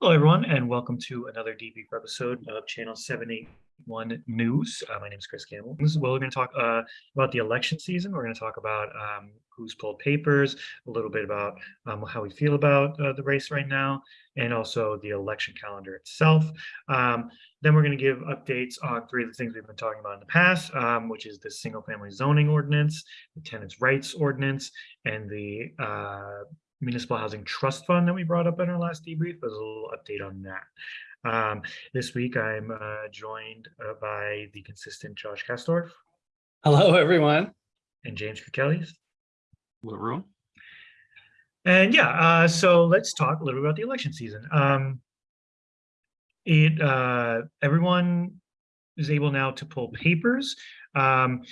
Hello, everyone, and welcome to another debrief episode of Channel 781 News. Uh, my name is Chris Campbell. This is well, we're going to talk uh, about the election season. We're going to talk about um, who's pulled papers, a little bit about um, how we feel about uh, the race right now, and also the election calendar itself. Um, then we're going to give updates on three of the things we've been talking about in the past, um, which is the single family zoning ordinance, the tenants' rights ordinance, and the uh, municipal housing trust fund that we brought up in our last debrief. There's a little update on that. Um, this week, I'm uh, joined uh, by the consistent Josh Kastorf. Hello, everyone. And James Kelly. Hello, everyone. And yeah, uh, so let's talk a little bit about the election season. Um, it uh, everyone is able now to pull papers. Um,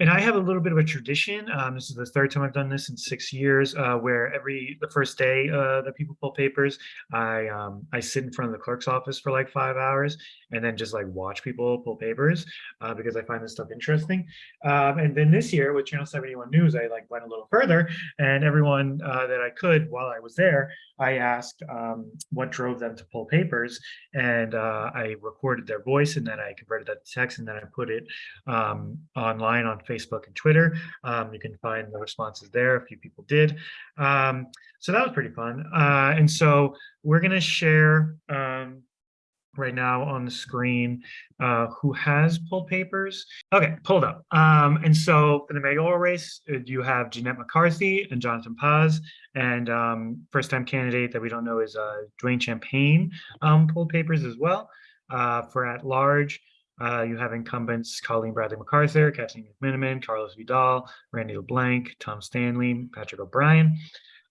and I have a little bit of a tradition. Um, this is the third time I've done this in six years, uh, where every the first day uh, that people pull papers, I um, I sit in front of the clerk's office for like five hours, and then just like watch people pull papers uh, because I find this stuff interesting. Um, and then this year with Channel 71 News, I like went a little further, and everyone uh, that I could while I was there, I asked um, what drove them to pull papers, and uh, I recorded their voice, and then I converted that to text, and then I put it um, online on Facebook and Twitter. Um, you can find the responses there. A few people did. Um, so that was pretty fun. Uh, and so we're going to share um, right now on the screen uh, who has pulled papers. Okay, pulled up. Um, and so for the mayoral race, uh, you have Jeanette McCarthy and Jonathan Paz. And um, first time candidate that we don't know is uh, Dwayne Champagne um, pulled papers as well. Uh, for at large, uh, you have incumbents Colleen Bradley MacArthur, Kathleen McMenamin, Carlos Vidal, Randy LeBlanc, Tom Stanley, Patrick O'Brien.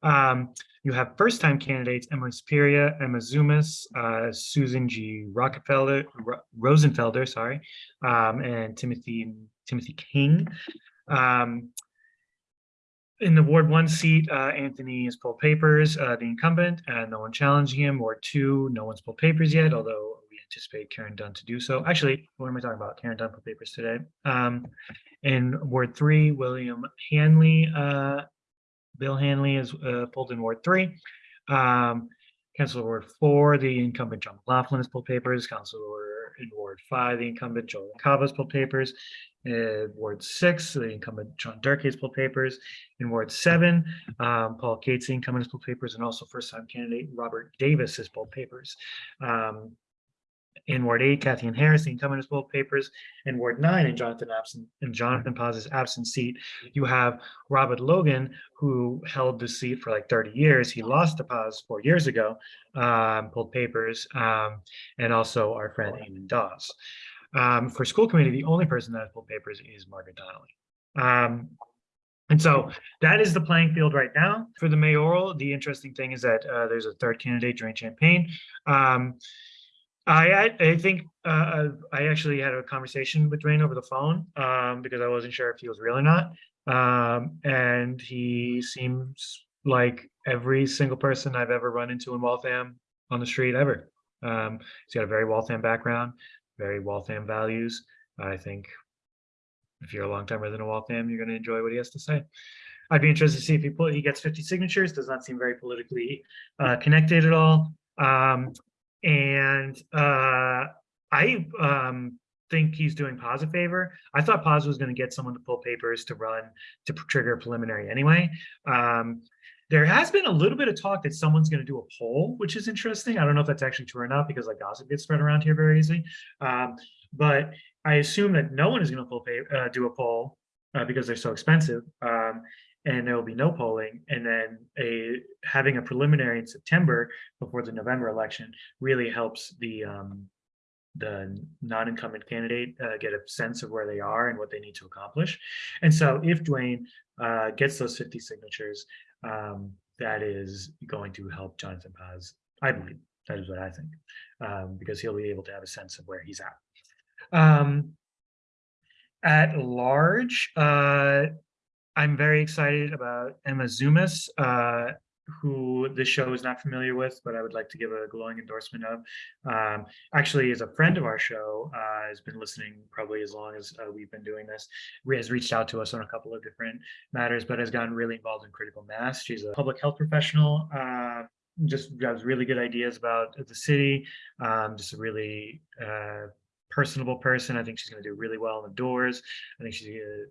Um, you have first-time candidates Emily Superior, Emma Zumas, uh, Susan G. Rockefeller, Ro Rosenfelder, sorry, um, and Timothy Timothy King. Um, in the Ward 1 seat, uh, Anthony has pulled papers, uh, the incumbent, and no one challenging him. Ward 2, no one's pulled papers yet, although anticipate Karen Dunn to do so. Actually, what am I talking about? Karen Dunn for papers today. Um, in Ward 3, William Hanley, uh, Bill Hanley is uh, pulled in Ward 3. Um, Councilor Ward 4, the incumbent John McLaughlin has pulled papers. Councilor in Ward 5, the incumbent Joel Cava has pulled papers. In Ward 6, the incumbent John Durkee has pulled papers. In Ward 7, um, Paul Cates, the incumbent, has pulled papers, and also first-time candidate Robert Davis has pulled papers. Um, in Ward 8, Cathyann Harris, the incumbent both papers. In Ward 9, in Jonathan absent in Jonathan Paz's absent seat, you have Robert Logan, who held the seat for like 30 years. He lost to Paz four years ago, um, pulled papers, um, and also our friend Eamon Dawes. Um, for school committee, the only person that has pulled papers is Margaret Donnelly. Um, and so that is the playing field right now. For the mayoral, the interesting thing is that uh, there's a third candidate, Dwayne Champagne. Um, I I think uh, I actually had a conversation with Dwayne over the phone um, because I wasn't sure if he was real or not, um, and he seems like every single person I've ever run into in Waltham on the street ever. Um, he's got a very Waltham background, very Waltham values. I think if you're a long time resident of Waltham, you're going to enjoy what he has to say. I'd be interested to see if he he gets 50 signatures. Does not seem very politically uh, connected at all. Um, and uh, I um, think he's doing Paz a favor. I thought Paz was going to get someone to pull papers to run to trigger preliminary anyway. Um, there has been a little bit of talk that someone's going to do a poll, which is interesting. I don't know if that's actually true or not because like gossip gets spread around here very easily. Um, but I assume that no one is going to uh, do a poll uh, because they're so expensive. Um, and there will be no polling. And then a having a preliminary in September before the November election really helps the um, the non-incumbent candidate uh, get a sense of where they are and what they need to accomplish. And so if Dwayne uh, gets those 50 signatures, um, that is going to help Jonathan Paz, I believe. That is what I think, um, because he'll be able to have a sense of where he's at. Um, at large, uh, I'm very excited about Emma Zumas, uh, who this show is not familiar with, but I would like to give a glowing endorsement of. Um, actually, is a friend of our show, uh, has been listening probably as long as uh, we've been doing this, has reached out to us on a couple of different matters, but has gotten really involved in critical mass. She's a public health professional, uh, just has really good ideas about the city. Um, just a really uh, personable person. I think she's going to do really well in the doors. I think she's uh,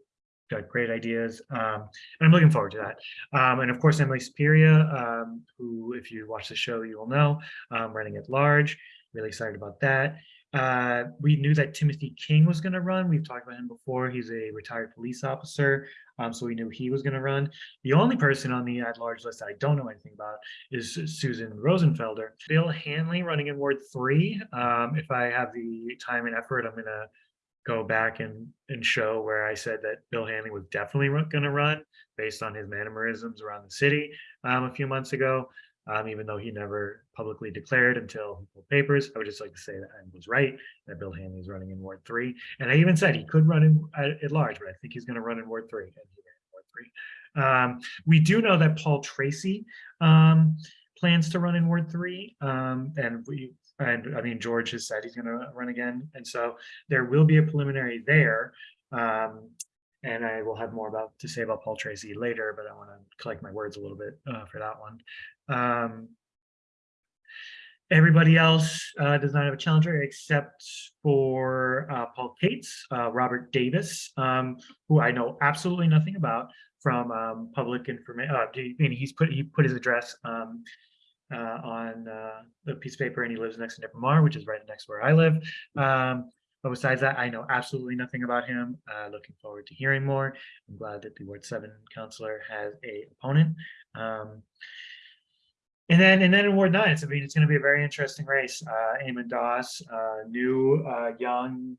got great ideas, um, and I'm looking forward to that. Um, and of course, Emily Speria, um, who, if you watch the show, you will know, um, running at large. Really excited about that. Uh, we knew that Timothy King was going to run. We've talked about him before. He's a retired police officer, um, so we knew he was going to run. The only person on the at-large list that I don't know anything about is Susan Rosenfelder. Bill Hanley running in Ward Three. Um, if I have the time and effort, I'm going to go back and and show where I said that Bill Hanley was definitely going to run based on his mannerisms around the city um, a few months ago um, even though he never publicly declared until he pulled papers. I would just like to say that I was right, that Bill Hanley is running in Ward three. And I even said he could run in at, at large, but I think he's going to run in Ward three. And he ran in Ward three. Um, we do know that Paul Tracy um, plans to run in Ward three. Um, and we, and I mean, George has said he's going to run again. And so there will be a preliminary there. Um, and I will have more about to say about Paul Tracy later, but I want to collect my words a little bit uh, for that one. Um, everybody else uh, does not have a challenger except for uh, Paul Cates, uh, Robert Davis, um, who I know absolutely nothing about from um, public information. Uh, I mean, he's put he put his address um, uh, on uh, the piece of paper, and he lives next to Nipamar, which is right next to where I live. Um, but besides that, I know absolutely nothing about him. Uh, looking forward to hearing more. I'm glad that the Ward 7 counselor has a opponent. Um, and then, and then in Ward 9, it's, I mean, it's going to be a very interesting race. Uh, Eamon Dawes, uh, new, uh, young,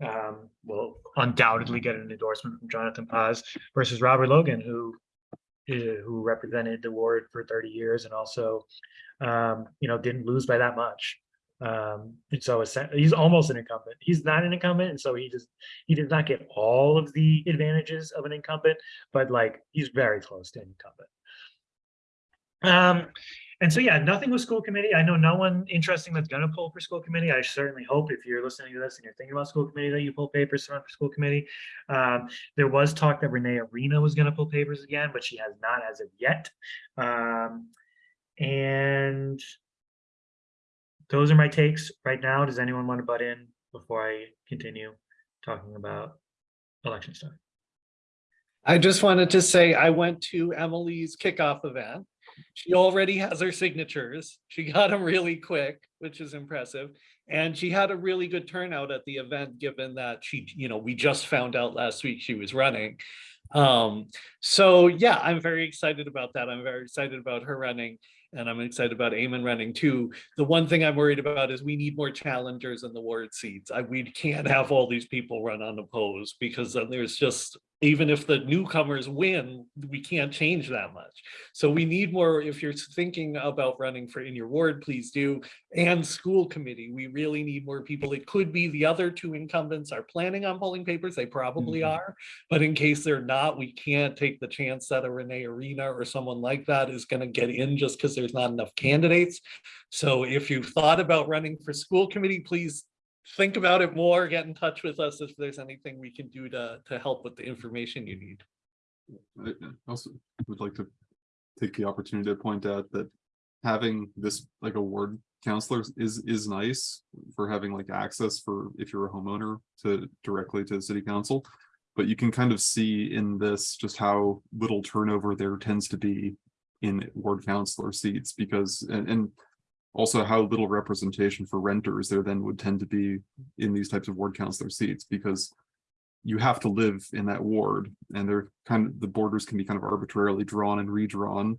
um, will undoubtedly get an endorsement from Jonathan Paz versus Robert Logan, who who represented the ward for 30 years and also, um, you know, didn't lose by that much. Um, and so he's almost an incumbent. He's not an incumbent, and so he just he did not get all of the advantages of an incumbent, but like he's very close to an incumbent. Um, and so yeah, nothing with school committee. I know no one interesting that's gonna pull for school committee. I certainly hope if you're listening to this and you're thinking about school committee that you pull papers to for school committee. Um, there was talk that Renee Arena was gonna pull papers again, but she has not as of yet. Um, and those are my takes right now. Does anyone want to butt in before I continue talking about election stuff? I just wanted to say I went to Emily's kickoff event. She already has her signatures. She got them really quick, which is impressive. And she had a really good turnout at the event, given that she, you know, we just found out last week she was running. Um, so yeah, I'm very excited about that. I'm very excited about her running and I'm excited about Eamon running too. The one thing I'm worried about is we need more challengers in the ward seats. I, we can't have all these people run unopposed because then there's just, even if the newcomers win, we can't change that much. So we need more, if you're thinking about running for in your ward, please do. And school committee, we really need more people. It could be the other two incumbents are planning on pulling papers, they probably Mhm. are. But in case they're not, we can't take the chance that a Renee Arena or someone like that is gonna get in just because there's not enough candidates. So if you've thought about running for school committee, please think about it more, get in touch with us if there's anything we can do to, to help with the information you need. I also would like to take the opportunity to point out that having this like a ward counselor is is nice for having like access for if you're a homeowner to directly to the city council. But you can kind of see in this just how little turnover there tends to be in ward counselor seats because and and also how little representation for renters there then would tend to be in these types of ward counselor seats because you have to live in that ward and they're kind of the borders can be kind of arbitrarily drawn and redrawn.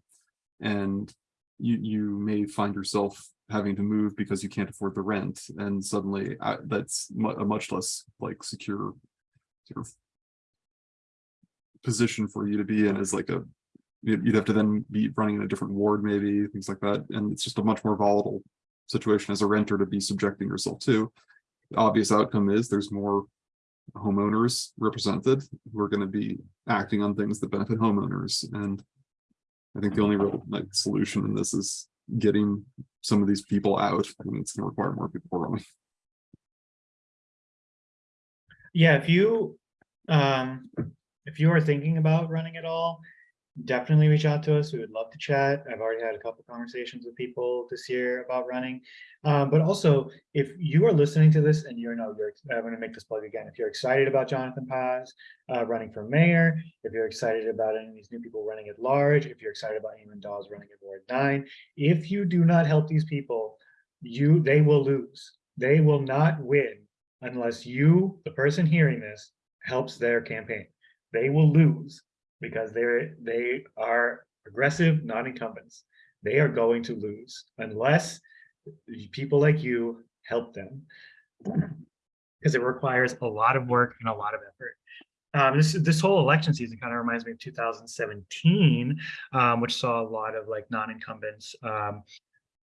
And you you may find yourself having to move because you can't afford the rent and suddenly uh, that's a much less like secure sort of position for you to be in as like a you'd have to then be running in a different ward maybe things like that. And it's just a much more volatile situation as a renter to be subjecting yourself to. The obvious outcome is there's more homeowners represented who are going to be acting on things that benefit homeowners. And I think the only real like solution in this is getting some of these people out and it's going to require more people running. Yeah, if you, um, if you are thinking about running at all, definitely reach out to us. We would love to chat. I've already had a couple conversations with people this year about running. Um, but also, if you are listening to this and you're no, you're, I'm going to make this plug again. If you're excited about Jonathan Paz uh, running for mayor, if you're excited about any of these new people running at large, if you're excited about Eamon Dawes running at Ward Nine, if you do not help these people, you they will lose. They will not win unless you, the person hearing this, helps their campaign. They will lose because they're they are aggressive non-incumbents. They are going to lose unless people like you help them. Because it requires a lot of work and a lot of effort. Um, this this whole election season kind of reminds me of 2017, um, which saw a lot of like non-incumbents um,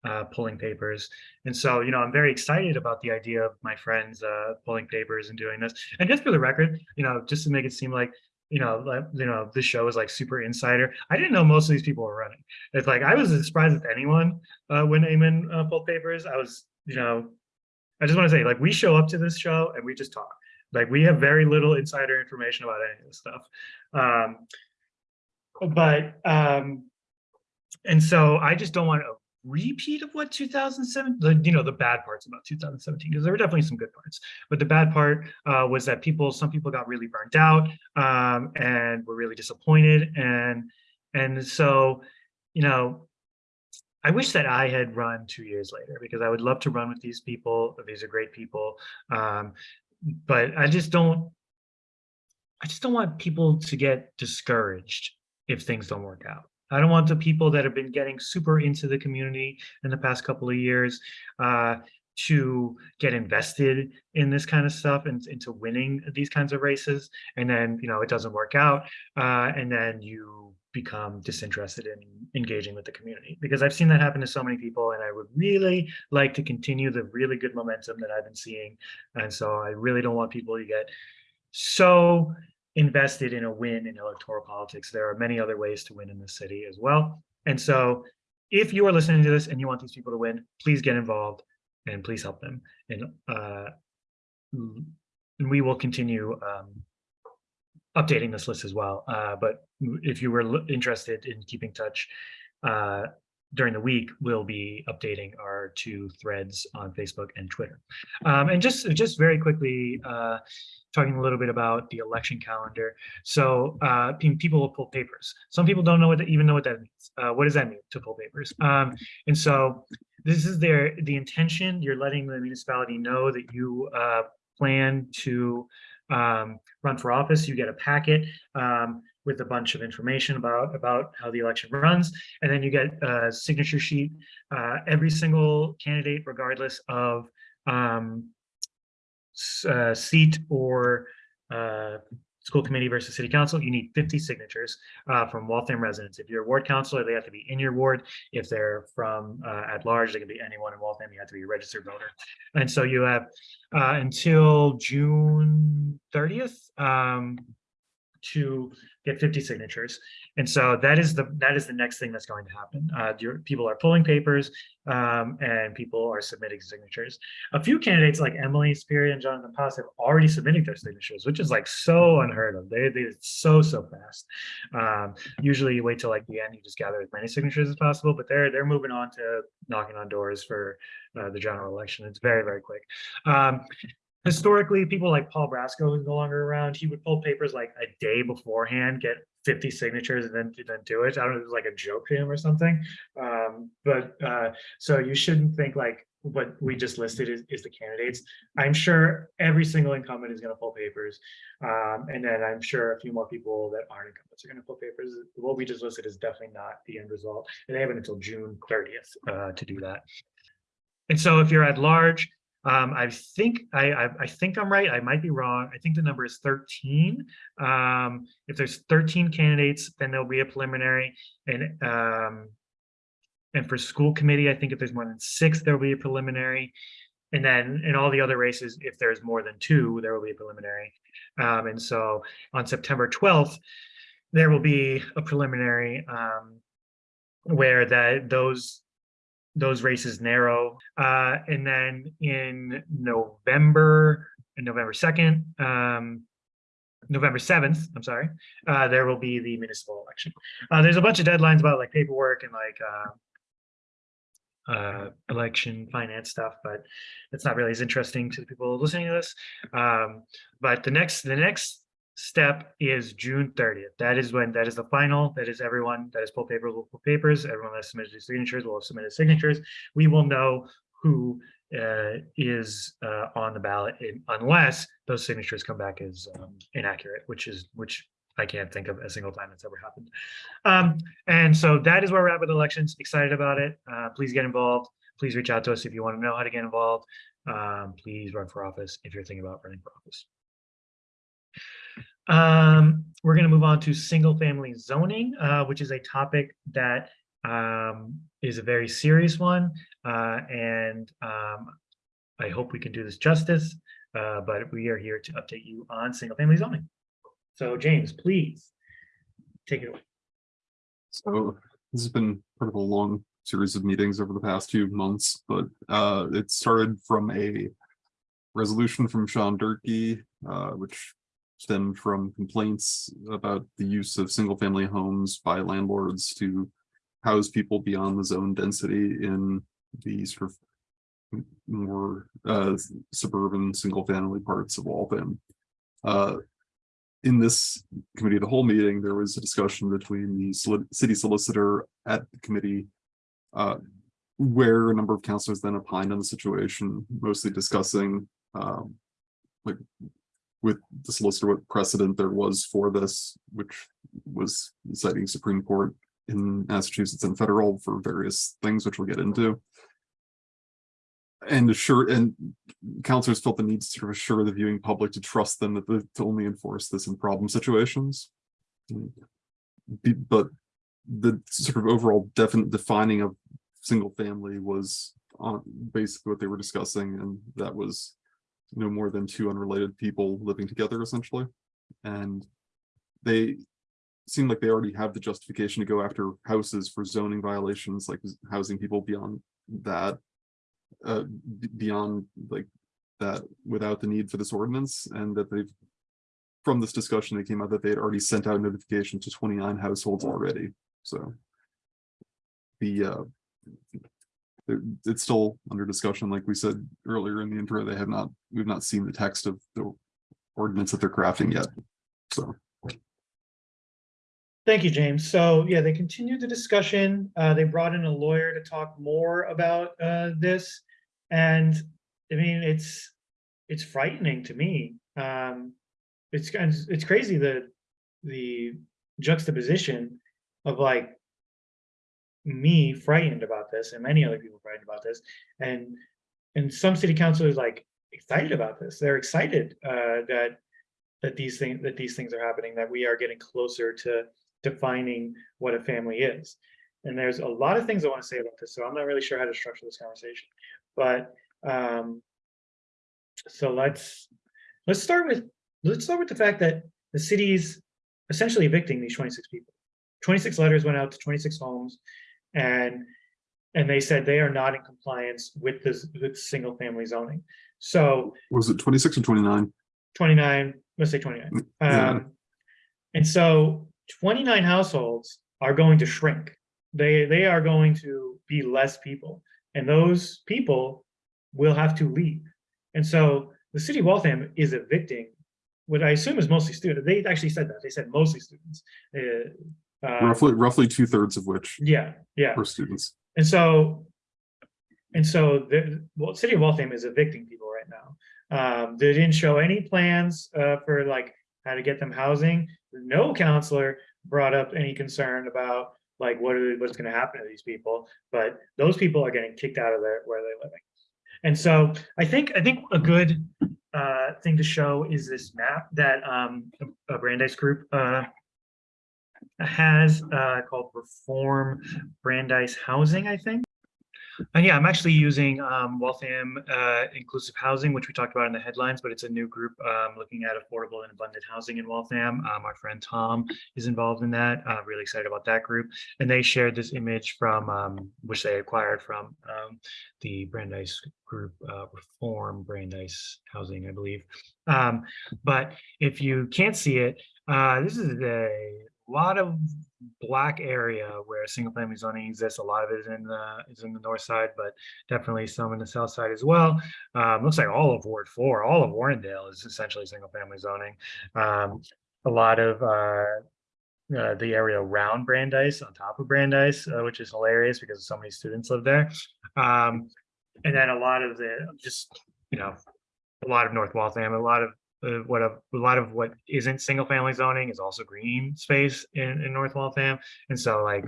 uh, pulling papers. And so, you know, I'm very excited about the idea of my friends uh, pulling papers and doing this. And just for the record, you know, just to make it seem like, you know, like, you know, this show is like super insider. I didn't know most of these people were running. It's like I was as surprised as anyone uh, when Eamon uh, pulled papers. I was, you know, I just want to say, like, we show up to this show and we just talk. Like, we have very little insider information about any of this stuff. Um, but um, and so I just don't want to repeat of what 2007 the you know the bad parts about 2017 because there were definitely some good parts. But the bad part uh, was that people some people got really burnt out um, and were really disappointed and and so you know I wish that I had run two years later because I would love to run with these people. These are great people um, but I just don't I just don't want people to get discouraged if things don't work out I don't want the people that have been getting super into the community in the past couple of years uh, to get invested in this kind of stuff and into winning these kinds of races. And then, you know, it doesn't work out. Uh, and then you become disinterested in engaging with the community because I've seen that happen to so many people and I would really like to continue the really good momentum that I've been seeing. And so I really don't want people to get so invested in a win in electoral politics. There are many other ways to win in the city as well. And so if you are listening to this and you want these people to win, please get involved and please help them. And, uh, and we will continue um, updating this list as well. Uh, but if you were interested in keeping touch uh, during the week, we'll be updating our two threads on Facebook and Twitter. Um, and just, just very quickly, uh, talking a little bit about the election calendar. So uh, people will pull papers. Some people don't know what that, even know what that means. Uh, what does that mean to pull papers? Um, and so this is their the intention. You're letting the municipality know that you uh, plan to um, run for office. You get a packet um, with a bunch of information about about how the election runs, and then you get a signature sheet. Uh, every single candidate, regardless of um, uh, seat or uh, school committee versus city council, you need 50 signatures uh, from Waltham residents. If you're a ward councilor, they have to be in your ward. If they're from uh, at large, they can be anyone in Waltham. You have to be a registered voter. And so you have uh, until June 30th um, to get 50 signatures. And so that is the that is the next thing that's going to happen. Uh, your, people are pulling papers um, and people are submitting signatures. A few candidates like Emily Speary and Jonathan Paz have already submitted their signatures, which is like so unheard of. They they so so fast. Um, usually you wait till like the end, you just gather as many signatures as possible, but they're they're moving on to knocking on doors for uh, the general election. It's very very quick. Um, historically, people like Paul Brasco, who's no longer around, he would pull papers like a day beforehand, get 50 signatures and then, then do it. I don't know, if it was like a joke to him or something. Um, but uh, so you shouldn't think like what we just listed is, is the candidates. I'm sure every single incumbent is going to pull papers. Um, and then I'm sure a few more people that aren't incumbents are going to pull papers. What we just listed is definitely not the end result. And they have until June 30th uh, to do that. And so if you're at large, um, I think I, I, I think I'm right. I might be wrong. I think the number is 13. Um, if there's 13 candidates, then there'll be a preliminary. And um, and for school committee, I think if there's more than six, there will be a preliminary. And then in all the other races, if there's more than two, there will be a preliminary. Um, and so on September 12th, there will be a preliminary um, where that those those races narrow. Uh, and then in November, and November 2nd, um, November seventh, I'm sorry, uh, there will be the municipal election. Uh, there's a bunch of deadlines about like paperwork and like, uh, uh, election finance stuff, but it's not really as interesting to the people listening to this. Um, but the next, the next step is June thirtieth. That is when, that is the final, that is everyone that has pulled paper, will pull papers, everyone that submitted signatures will have submitted signatures. We will know who uh, is uh, on the ballot in- unless those signatures come back as um, inaccurate, which is, which I can't think of a single time that's ever happened. Um, and so that is where we're at with elections. Excited about it. Uh, please get involved. Please reach out to us if you want to know how to get involved. Um, please run for office if you're thinking about running for office. Um, we're going to move on to single family zoning, uh, which is a topic that um, is a very serious one. Uh, and um, I hope we can do this justice, uh, but we are here to update you on single family zoning. So James, please take it away. So this has been part of a long series of meetings over the past few months, but uh, it started from a resolution from Sean Durkee, uh, which stemmed from complaints about the use of single-family homes by landlords to house people beyond the zone density in the sort of more uh, suburban, single-family parts of Waltham. Uh, in this committee the whole meeting, there was a discussion between the city solicitor at the committee. Uh, where a number of councilors then opined on the situation, mostly discussing, um. Like, with the solicitor, what precedent there was for this, which was citing Supreme Court in Massachusetts and federal for various things, which we'll get into. And assure, and counselors felt the need to sort of assure the viewing public to trust them that the, to only enforce this in problem situations. But the sort of overall definite defining of single family was on basically what they were discussing, and that was no more than two unrelated people living together essentially. And they seem like they already have the justification to go after houses for zoning violations, like housing people beyond that uh, beyond like that without the need for this ordinance and that they've from this discussion, it came out that they had already sent out notification to twenty-nine households already, so. The uh. It- It's still under discussion, like we said earlier in the intro, they have not, we've not seen the text of the ordinance that they're crafting yet, so. Thank you, James. So yeah, they continued the discussion. Uh, they brought in a lawyer to talk more about uh, this. And I mean, it's it's frightening to me. Um, it's it's crazy the the juxtaposition of like me frightened about this and many other people frightened about this. And and some city councilors like excited about this. They're excited uh that that these things that these things are happening that we are getting closer to defining what a family is. And there's a lot of things i want to say about this so i'm not really sure how to structure this conversation. But um so let's let's start with let's start with the fact that the city's essentially evicting these 26 people. 26 letters went out to 26 homes and and they said they are not in compliance with this with single family zoning. So Was it twenty-six or twenty-nine? 29 let's say 29 Yeah. um and so 29 households are going to shrink. They they are going to be less people. And those people will have to leave. And so the city of waltham is evicting what i assume is mostly students. They actually said that. They said mostly students. Uh, um, Roughly, roughly two-thirds of which yeah yeah were students. and so, and so the, well, city of Waltham is evicting people right now. Um, they didn't show any plans, uh, for like how to get them housing. No counselor brought up any concern about like what are, what's gonna happen to these people, but those people are getting kicked out of their, where they're living. And so I think, I think a good, uh, thing to show is this map that, um, a Brandeis group, uh, has, uh, called Reform Brandeis Housing, I think. And yeah, I'm actually using um, Waltham uh, Inclusive Housing, which we talked about in the headlines, but it's a new group um, looking at affordable and abundant housing in Waltham. Um, our friend Tom is involved in that. Uh, really excited about that group. And they shared this image from, um, which they acquired from um, the Brandeis Group uh, Reform Brandeis Housing, I believe. Um, but if you can't see it, uh, this is a lot of black area where single family zoning exists. A lot of it is in the is in the north side, but definitely some in the south side as well. Um, looks like all of Ward Four, all of Warrendale is essentially single family zoning. Um, a lot of uh, uh, the area around Brandeis, on top of Brandeis, uh, which is hilarious because so many students live there. Um, and then a lot of the just you know a lot of North Waltham, a lot of uh, what a, a lot of what isn't single family zoning is also green space in, in North Waltham. And so like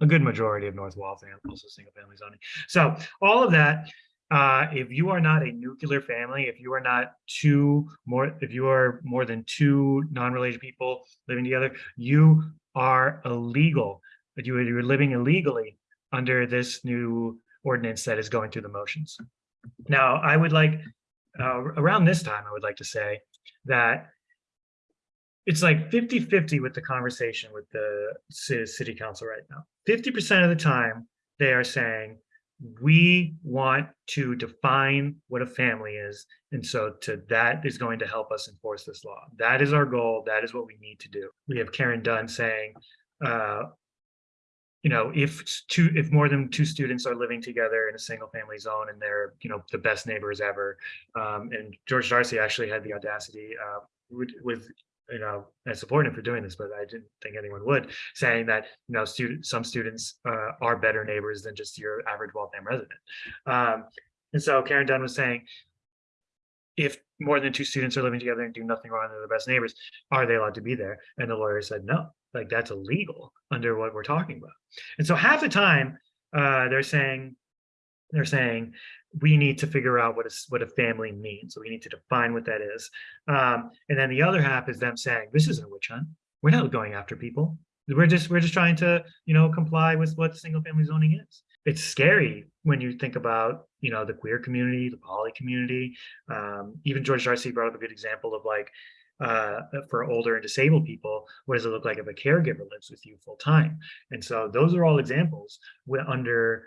a good majority of North Waltham also single family zoning. So all of that, uh, if you are not a nuclear family, if you are not two more, if you are more than two non-related people living together, you are illegal. But you you're living illegally under this new ordinance that is going through the motions. Now, I would like uh, around this time, I would like to say that it's like 50 50 with the conversation with the city council right now. 50% of the time, they are saying, we want to define what a family is. And so to that is going to help us enforce this law. That is our goal. That is what we need to do. We have Karen Dunn saying, uh, you know, if two, if more than two students are living together in a single family zone and they're, you know, the best neighbors ever. Um, and George Darcy actually had the audacity, uh, with, with, you know, I support him for doing this, but I didn't think anyone would, saying that, you know, student, some students, uh, are better neighbors than just your average Waltham resident. Um, and so Karen Dunn was saying, if more than two students are living together and do nothing wrong, they're the best neighbors, are they allowed to be there? And the lawyer said, no, like that's illegal under what we're talking about. And so half the time, uh, they're saying, they're saying, we need to figure out what is what a family means. So we need to define what that is. Um, and then the other half is them saying, this isn't a witch hunt. We're not going after people. We're just we're just trying to, you know, comply with what single family zoning is. It's scary when you think about, you know, the queer community, the poly community. Um, even George Darcy brought up a good example of like uh, for older and disabled people, what does it look like if a caregiver lives with you full time? And so those are all examples under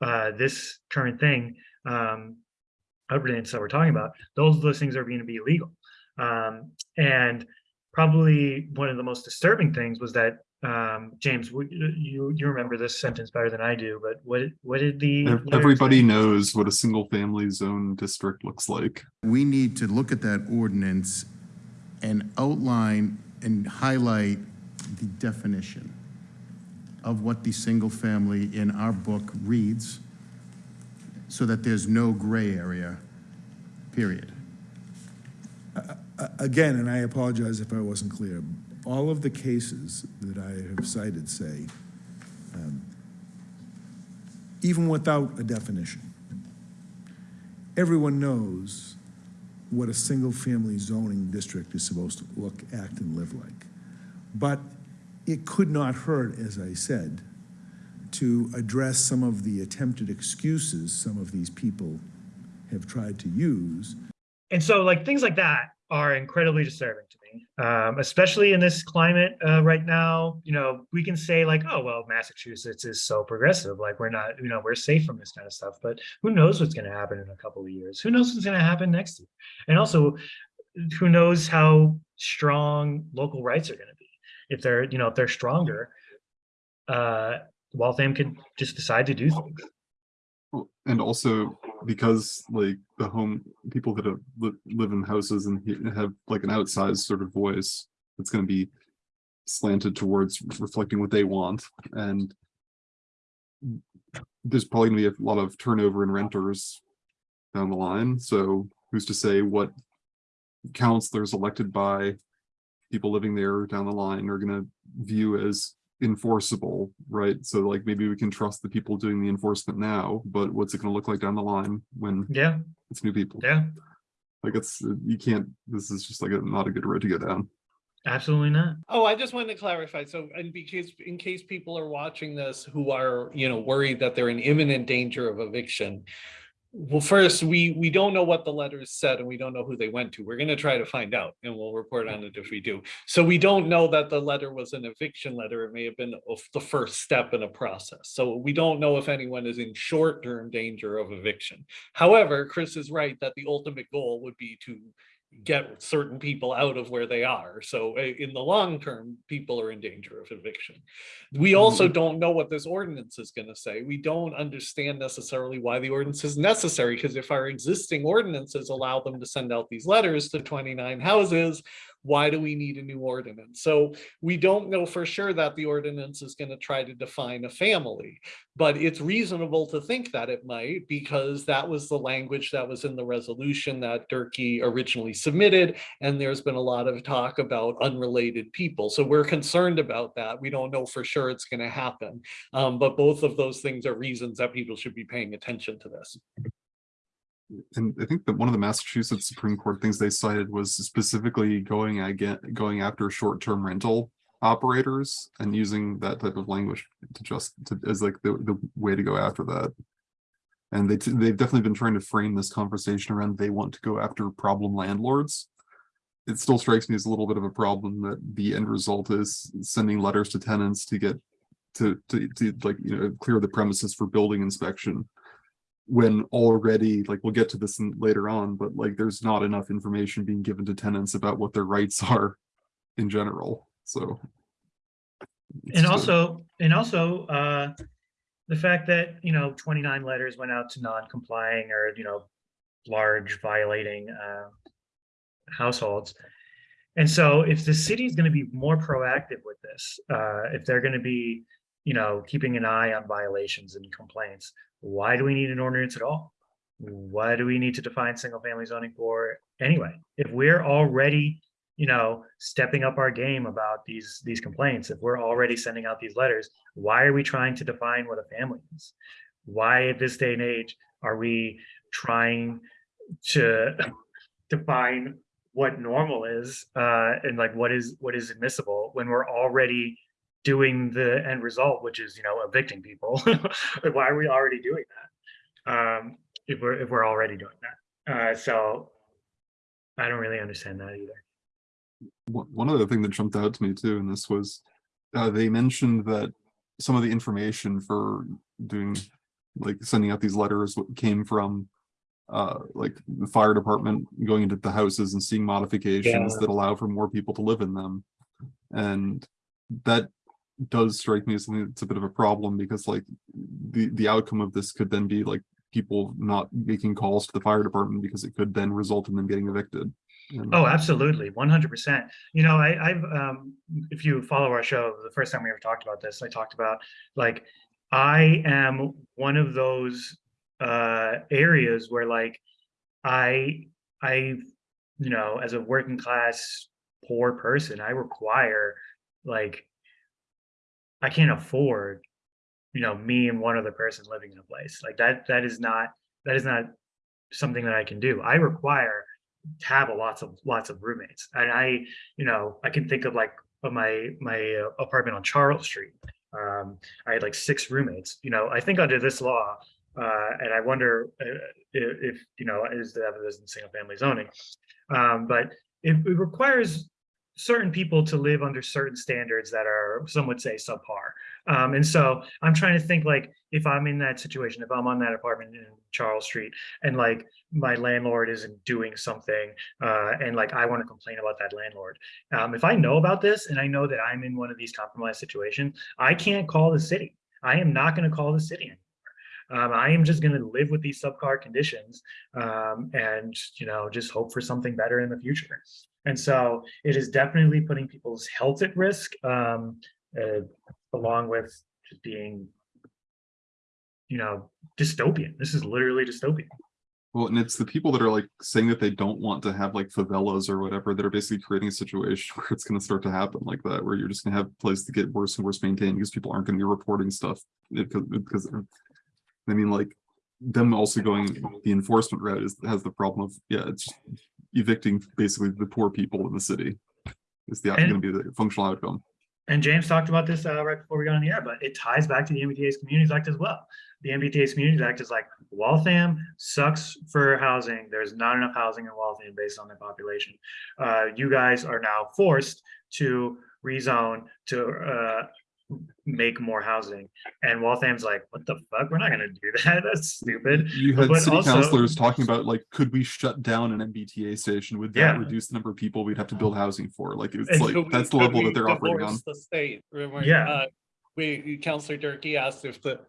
uh, this current thing, um, that we're talking about, those those things are going to be illegal. Um, and probably one of the most disturbing things was that um, James, you you remember this sentence better than I do, but what what did the Everybody say? knows what a single family zone district looks like. We need to look at that ordinance and outline and highlight the definition of what the single family in our book reads, so that there's no gray area, period. A- Again, and I apologize if I wasn't clear, all of the cases that I have cited say, um, even without a definition, everyone knows what a single-family zoning district is supposed to look, act, and live like. But it could not hurt, as I said, to address some of the attempted excuses some of these people have tried to use and so like things like that are incredibly disturbing um, especially in this climate uh, right now you know we can say like oh well massachusetts is so progressive like we're not you know we're safe from this kind of stuff but who knows what's going to happen in a couple of years? Who knows what's going to happen next year? And also who knows how strong local rights are going to be? If they're you know if they're stronger uh waltham could just decide to do things And also because like the home, people that have, li- live in houses and have like an outsized sort of voice. that's gonna be slanted towards reflecting what they want and. There's probably gonna be a lot of turnover in renters down the line, so who's to say what counselors elected by people living there down the line are gonna view as enforceable, right? So like maybe we can trust the people doing the enforcement now, but what's it gonna look like down the line when yeah it's new people? yeah Like it's, you can't, this is just like a, not a good road to go down. Absolutely not. Oh, I just wanted to clarify. So, and because, in case people are watching this who are, you know, worried that they're in imminent danger of eviction. Well, first, we, we don't know what the letters said and we don't know who they went to. We're gonna try to find out and we'll report on it if we do. So we don't know that the letter was an eviction letter. It may have been the first step in a process. So we don't know if anyone is in short-term danger of eviction. However, Chris is right that the ultimate goal would be to get certain people out of where they are. So in the long term, people are in danger of eviction. We also mm-hmm. don't know what this ordinance is going to say. We don't understand necessarily why the ordinance is necessary because if our existing ordinances allow them to send out these letters to 29 houses, why do we need a new ordinance? So we don't know for sure that the ordinance is going to try to define a family, but it's reasonable to think that it might because that was the language that was in the resolution that Durkee originally submitted. And there's been a lot of talk about unrelated people. So we're concerned about that. We don't know for sure it's going to happen. Um, but both of those things are reasons that people should be paying attention to this. And I think that one of the Massachusetts Supreme Court things they cited was specifically going again, going after short-term rental operators and using that type of language to just to as like the, the way to go after that. And they, they've definitely been trying to frame this conversation around they want to go after problem landlords. It still strikes me as a little bit of a problem that the end result is sending letters to tenants to get to, to, to like, you know, clear the premises for building inspection when already like we'll get to this later on but like there's not enough information being given to tenants about what their rights are in general so And also, and also, uh, the fact that, you know, twenty-nine letters went out to non-complying or, you know, large violating, uh, households. And so if the city is gonna be more proactive with this, uh, if they're gonna be, you know, keeping an eye on violations and complaints, why do we need an ordinance at all? Why do we need to define single-family zoning for anyway? If we're already you know, stepping up our game about these these complaints. If we're already sending out these letters, why are we trying to define what a family is? Why at this day and age are we trying to define what normal is uh, and like what is what is admissible when we're already doing the end result, which is you know evicting people? Like, why are we already doing that? Um, if we're if we're already doing that, uh, so I don't really understand that either. one other thing that jumped out to me too, and this was, uh, they mentioned that some of the information for doing, like sending out these letters came from, uh, like the fire department going into the houses and seeing modifications Yeah. that allow for more people to live in them. And that does strike me as something that's a bit of a problem because like the, the outcome of this could then be like people not making calls to the fire department because it could then result in them getting evicted. And- Oh, absolutely, one hundred percent. You know, I, I've, um, if you follow our show, the first time we ever talked about this, I talked about like, I am one of those uh areas where like, I, I, you know, as a working class poor person, I require like, I can't afford, you know, me and one other person living in a place like that. That is not that is not something that I can do. I require to have a lots of lots of roommates and i you know i can think of like my my uh, apartment on charles street um i had like six roommates you know i think under this law uh and i wonder uh, if, if you know is that this in single family zoning um but it, it requires certain people to live under certain standards that are some would say subpar um and so i'm trying to think like if i'm in that situation if i'm on that apartment in charles street and like my landlord isn't doing something uh, and like I want to complain about that landlord. Um, if I know about this and I know that I'm in one of these compromised situations, I can't call the city. I am not going to call the city anymore. Um, I am just going to live with these subcar conditions um, and you know just hope for something better in the future. And so it is definitely putting people's health at risk, um, uh, along with just being, you know, dystopian. This is literally dystopian. Well, and it's the people that are like saying that they don't want to have like favelas or whatever that are basically creating a situation where it's going to start to happen like that, where you're just going to have places to get worse and worse maintained because people aren't going to be reporting stuff because, because I mean, like them also going the enforcement route is has the problem of yeah, it's evicting basically the poor people in the city. is the, gonna be the functional outcome. And James talked about this uh, right before we got on the air, but it ties back to the MBTA's Communities Act as well. The MBTA's Communities Act is like Waltham sucks for housing. There's not enough housing in Waltham based on the population. Uh, you guys are now forced to rezone to uh, make more housing. And Waltham's like, what the fuck? We're not gonna do that. That's stupid. You had But city also- councilors talking about like, could we shut down an MBTA station? Would that Yeah. reduce the number of people we'd have to build housing for? Like, it's And like, we- that's the level that they're operating on. The state, remember? Yeah. uh, We, Councillor Durkee asked if the,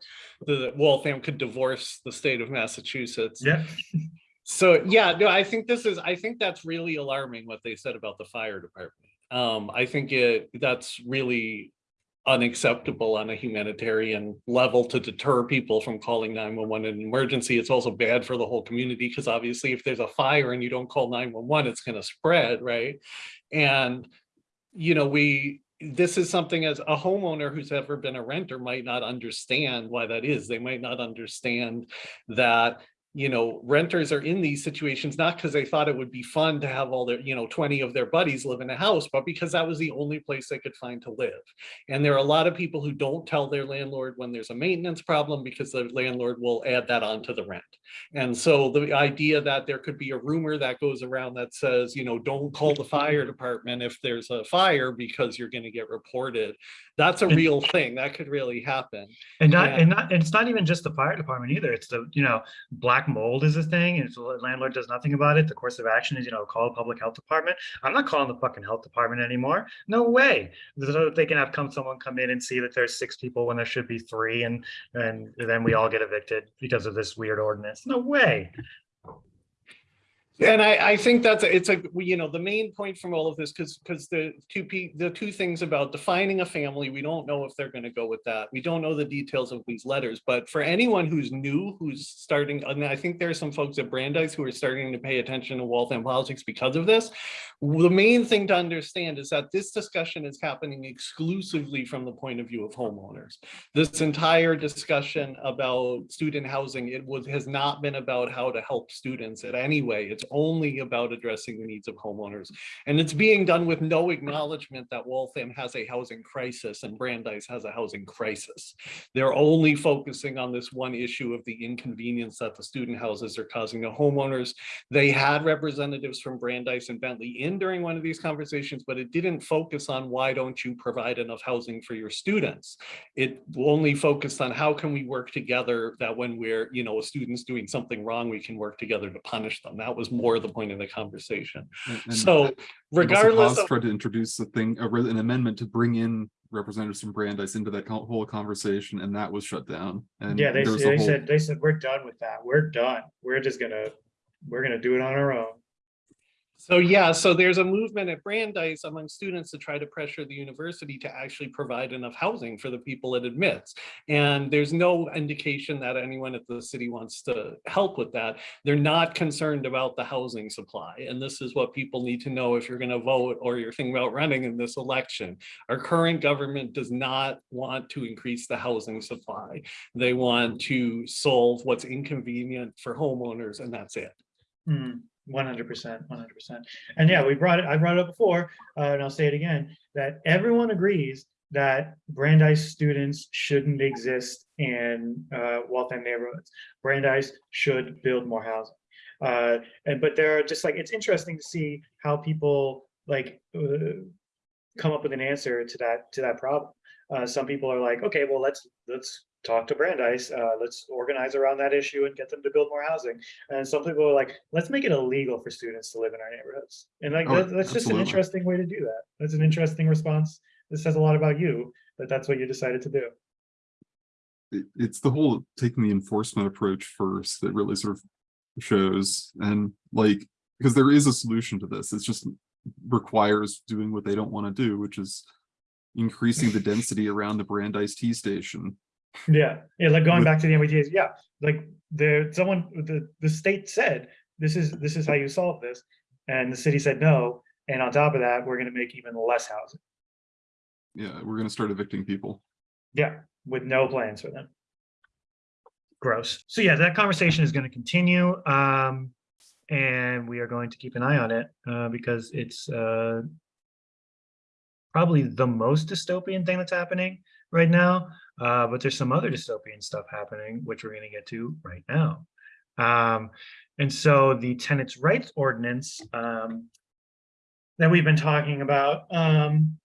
the Waltham could divorce the state of Massachusetts. Yeah. So, yeah, no, I think this is, I think that's really alarming what they said about the fire department. Um, I think it, that's really unacceptable on a humanitarian level to deter people from calling nine one one in an emergency. It's also bad for the whole community because obviously if there's a fire and you don't call nine one one, it's gonna spread, right? And, you know, we, this is something as a homeowner who's ever been a renter might not understand why that is. They might not understand that you know, renters are in these situations, not because they thought it would be fun to have all their, you know, 20 of their buddies live in a house, but because that was the only place they could find to live. And there are a lot of people who don't tell their landlord when there's a maintenance problem because the landlord will add that onto the rent. And so the idea that there could be a rumor that goes around that says, you know, don't call the fire department if there's a fire because you're going to get reported. That's a And- real thing. That could really happen. And not, Yeah. and not, and it's not even just the fire department either. It's the, you know, black mold is a thing and if the landlord does nothing about it, the course of action is, you know, call the public health department. I'm not calling the fucking health department anymore. No way. So they can have come, someone come in and see that there's six people when there should be three and, and then we all get evicted because of this weird ordinance. No way. And I, I think that's, a- it's a, you know, the main point from all of this, because, because the two P, the two things about defining a family, we don't know if they're gonna go with that. We don't know the details of these letters, but for anyone who's new, who's starting, and I think there are some folks at Brandeis who are starting to pay attention to Waltham politics because of this. The main thing to understand is that this discussion is happening exclusively from the point of view of homeowners. This entire discussion about student housing, it was, has not been about how to help students in any way. It's only about addressing the needs of homeowners. And it's being done with no acknowledgement that Waltham has a housing crisis and Brandeis has a housing crisis. They're only focusing on this one issue of the inconvenience that the student houses are causing to homeowners. They had representatives from Brandeis and Bentley in during one of these conversations, but it didn't focus on why don't you provide enough housing for your students? It only focused on how can we work together that when we're, you know, a student's doing something wrong, we can work together to punish them. That was more the point of the conversation. And- and So also regardless Haas of, Tried to introduce a thing, a an amendment to bring in representatives from Brandeis into that whole conversation, and that was shut down. And Yeah, they, there was a they whole- said, they said, we're done with that. We're done. We're just gonna, we're gonna do it on our own. So yeah, so there's a movement at Brandeis among students to try to pressure the university to actually provide enough housing for the people it admits. And there's no indication that anyone at the city wants to help with that. They're not concerned about the housing supply. And this is what people need to know if you're gonna vote or you're thinking about running in this election. Our current government does not want to increase the housing supply. They want to solve what's inconvenient for homeowners and that's it. Mm. 100%, 100%. And yeah, we brought it, I brought it up before, uh, and I'll say it again, that everyone agrees that Brandeis students shouldn't exist in uh, Waltham neighborhoods. Brandeis should build more housing. Uh, and But there are just like, it's interesting to see how people like uh, come up with an answer to that to that problem. Uh, some people are like, okay, well, let's let's talk to Brandeis, uh, let's organize around that issue and get them to build more housing. And some people are like, let's make it illegal for students to live in our neighborhoods. And like, Oh, that- that's just an interesting way to do that. That's an interesting response. This says a lot about you, that that's what you decided to do. it- it's the whole taking the enforcement approach first that really sort of shows and like because there is a solution to this it's just requires doing what they don't want to do which is increasing the density around the Brandeis T station Yeah, yeah, like going back to the MBTA's, yeah, like there, someone, the, the state said, this is, this is how you solve this. And the city said no, and on top of that, we're gonna make even less housing. yeah we're gonna start evicting people Yeah, with no plans for them. Gross. So yeah, that conversation is gonna continue, um, and we are going to keep an eye on it, uh, because it's, uh, probably the most dystopian thing that's happening right now. Uh, but there's some other dystopian stuff happening, which we're going to get to right now. Um, and so the tenants' rights ordinance um, that we've been talking about um,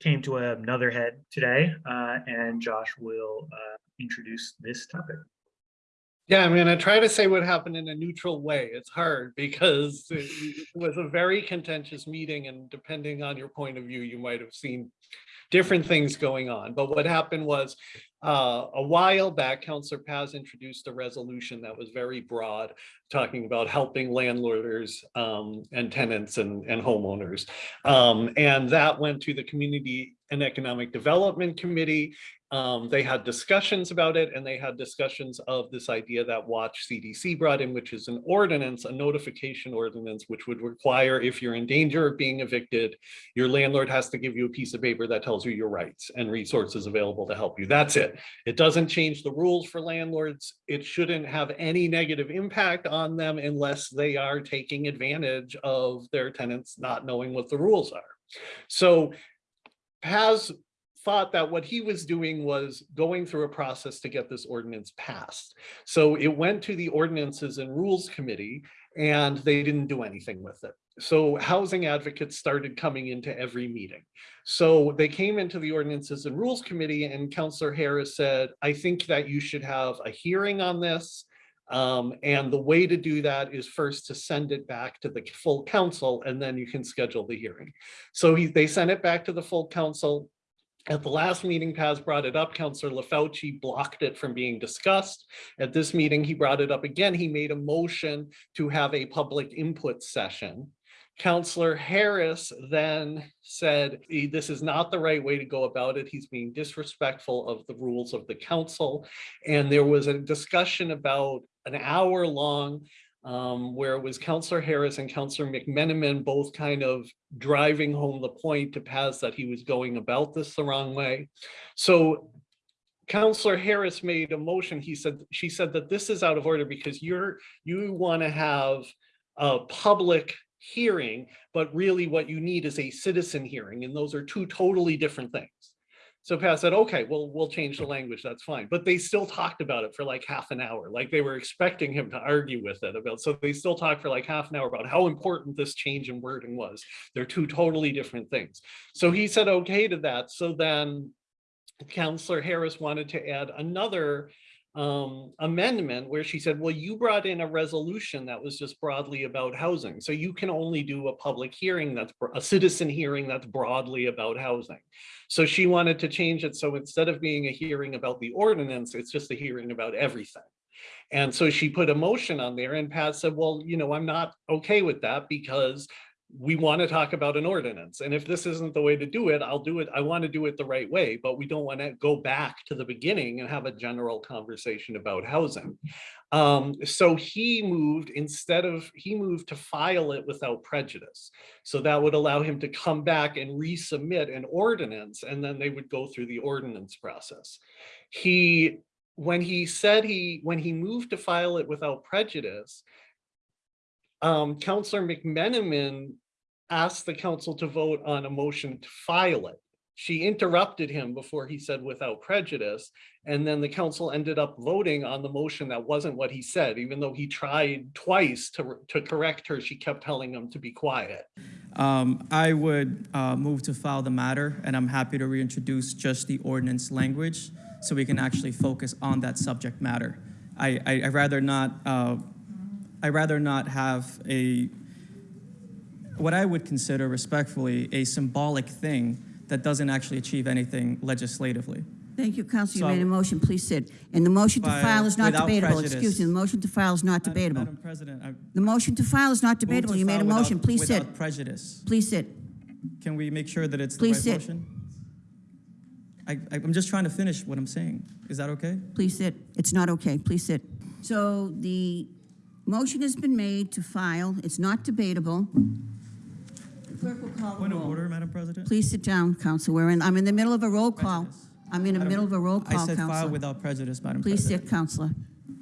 came to another head today, uh, and Josh will uh, introduce this topic. Yeah, I'm gonna try to say what happened in a neutral way. It's hard because it was a very contentious meeting and depending on your point of view, you might have seen different things going on. But what happened was uh, a while back, Counselor Paz introduced a resolution that was very broad, talking about helping landlords um, and tenants and, and homeowners. Um, and that went to the Community and Economic Development Committee. Um, they had discussions about it and they had discussions of this idea that Watch CDC brought in, which is an ordinance, a notification ordinance, which would require if you're in danger of being evicted, your landlord has to give you a piece of paper that tells you your rights and resources available to help you. That's it. It doesn't change the rules for landlords. It shouldn't have any negative impact on them unless they are taking advantage of their tenants not knowing what the rules are. So Paz thought that what he was doing was going through a process to get this ordinance passed. So it went to the Ordinances and Rules Committee and they didn't do anything with it. So housing advocates started coming into every meeting. So they came into the Ordinances and Rules Committee and Counselor Harris said, I think that you should have a hearing on this. Um, and the way to do that is first to send it back to the full council and then you can schedule the hearing. So he, they sent it back to the full council. At the last meeting, Paz brought it up. Councillor LaFauci blocked it from being discussed. At this meeting, he brought it up again. He made a motion to have a public input session. Councillor Harris then said, "Eh, this is not the right way to go about it. He's being disrespectful of the rules of the council. And there was a discussion about an hour long um, where it was Counselor Harris and Counselor McMenamin both kind of driving home the point to Paz that he was going about this the wrong way. So Counselor Harris made a motion. He said, she said that this is out of order because you're, you want to have a public hearing, but really what you need is a citizen hearing, and those are two totally different things. So Paz said, okay, well, we'll change the language, that's fine. But they still talked about it for like half an hour, like they were expecting him to argue with it about, so they still talked for like half an hour about how important this change in wording was. They're two totally different things. So he said okay to that. So then Counselor Harris wanted to add another um, amendment where she said, well, you brought in a resolution that was just broadly about housing. So you can only do a public hearing that's a citizen hearing that's broadly about housing. So she wanted to change it. So instead of being a hearing about the ordinance, it's just a hearing about everything. And so she put a motion on there and Paz said, well, you know, I'm not okay with that because we want to talk about an ordinance. And if this isn't the way to do it, I'll do it. I want to do it the right way, but we don't want to go back to the beginning and have a general conversation about housing. Um, so he moved instead of, he moved to file it without prejudice. So that would allow him to come back and resubmit an ordinance and then they would go through the ordinance process. He, when he said he, when he moved to file it without prejudice, um, Counselor McMenamin asked the council to vote on a motion to file it. She interrupted him before he said without prejudice, and then the council ended up voting on the motion that wasn't what he said, even though he tried twice to, to correct her, she kept telling him to be quiet. Um, I would uh, move to file the matter, and I'm happy to reintroduce just the ordinance language so we can actually focus on that subject matter. I, I, rather not, uh, I'd rather not have a, what I would consider respectfully, a symbolic thing that doesn't actually achieve anything legislatively. Thank you, Counsel. You So- made a motion. Please sit. And the motion to File is not debatable. prejudice. Excuse me, the motion to file is not Madam- debatable. Madam President, I The motion to file is not debatable. You made a file without- motion. Please sit. Prejudice. Please sit. Can we make sure that it's the Please right sit. motion? I, I- I'm just trying to finish what I'm saying. Is that okay? Please sit. It's not okay. Please sit. So the motion has been made to file. It's not debatable. The Clerk will call the Point of roll. order, Madam President? Please sit down, Counsel. We're in, I'm in the middle of a roll call. Prejudice. I'm in the middle of a roll I call, said file Counselor. without prejudice, Madam Please President. sit, Counselor.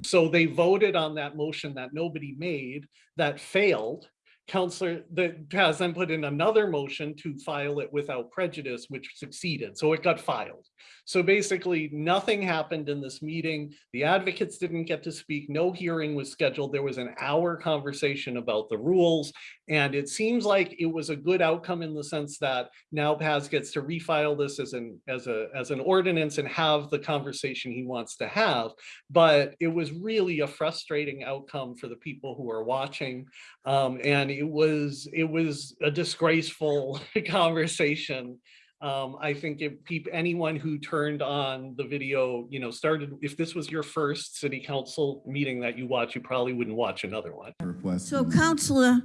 So they voted on that motion that nobody made, that failed. Counselor, the Paz then put in another motion to file it without prejudice, which succeeded. So it got filed. So basically, nothing happened in this meeting. The advocates didn't get to speak. No hearing was scheduled. There was an hour conversation about the rules. And it seems like it was a good outcome in the sense that now Paz gets to refile this as an, as a, as an ordinance and have the conversation he wants to have. But it was really a frustrating outcome for the people who are watching. Um, and it was, it was a disgraceful conversation. Um, I think if peop, anyone who turned on the video, you know, started, if this was your first city council meeting that you watch, you probably wouldn't watch another one. So Counselor,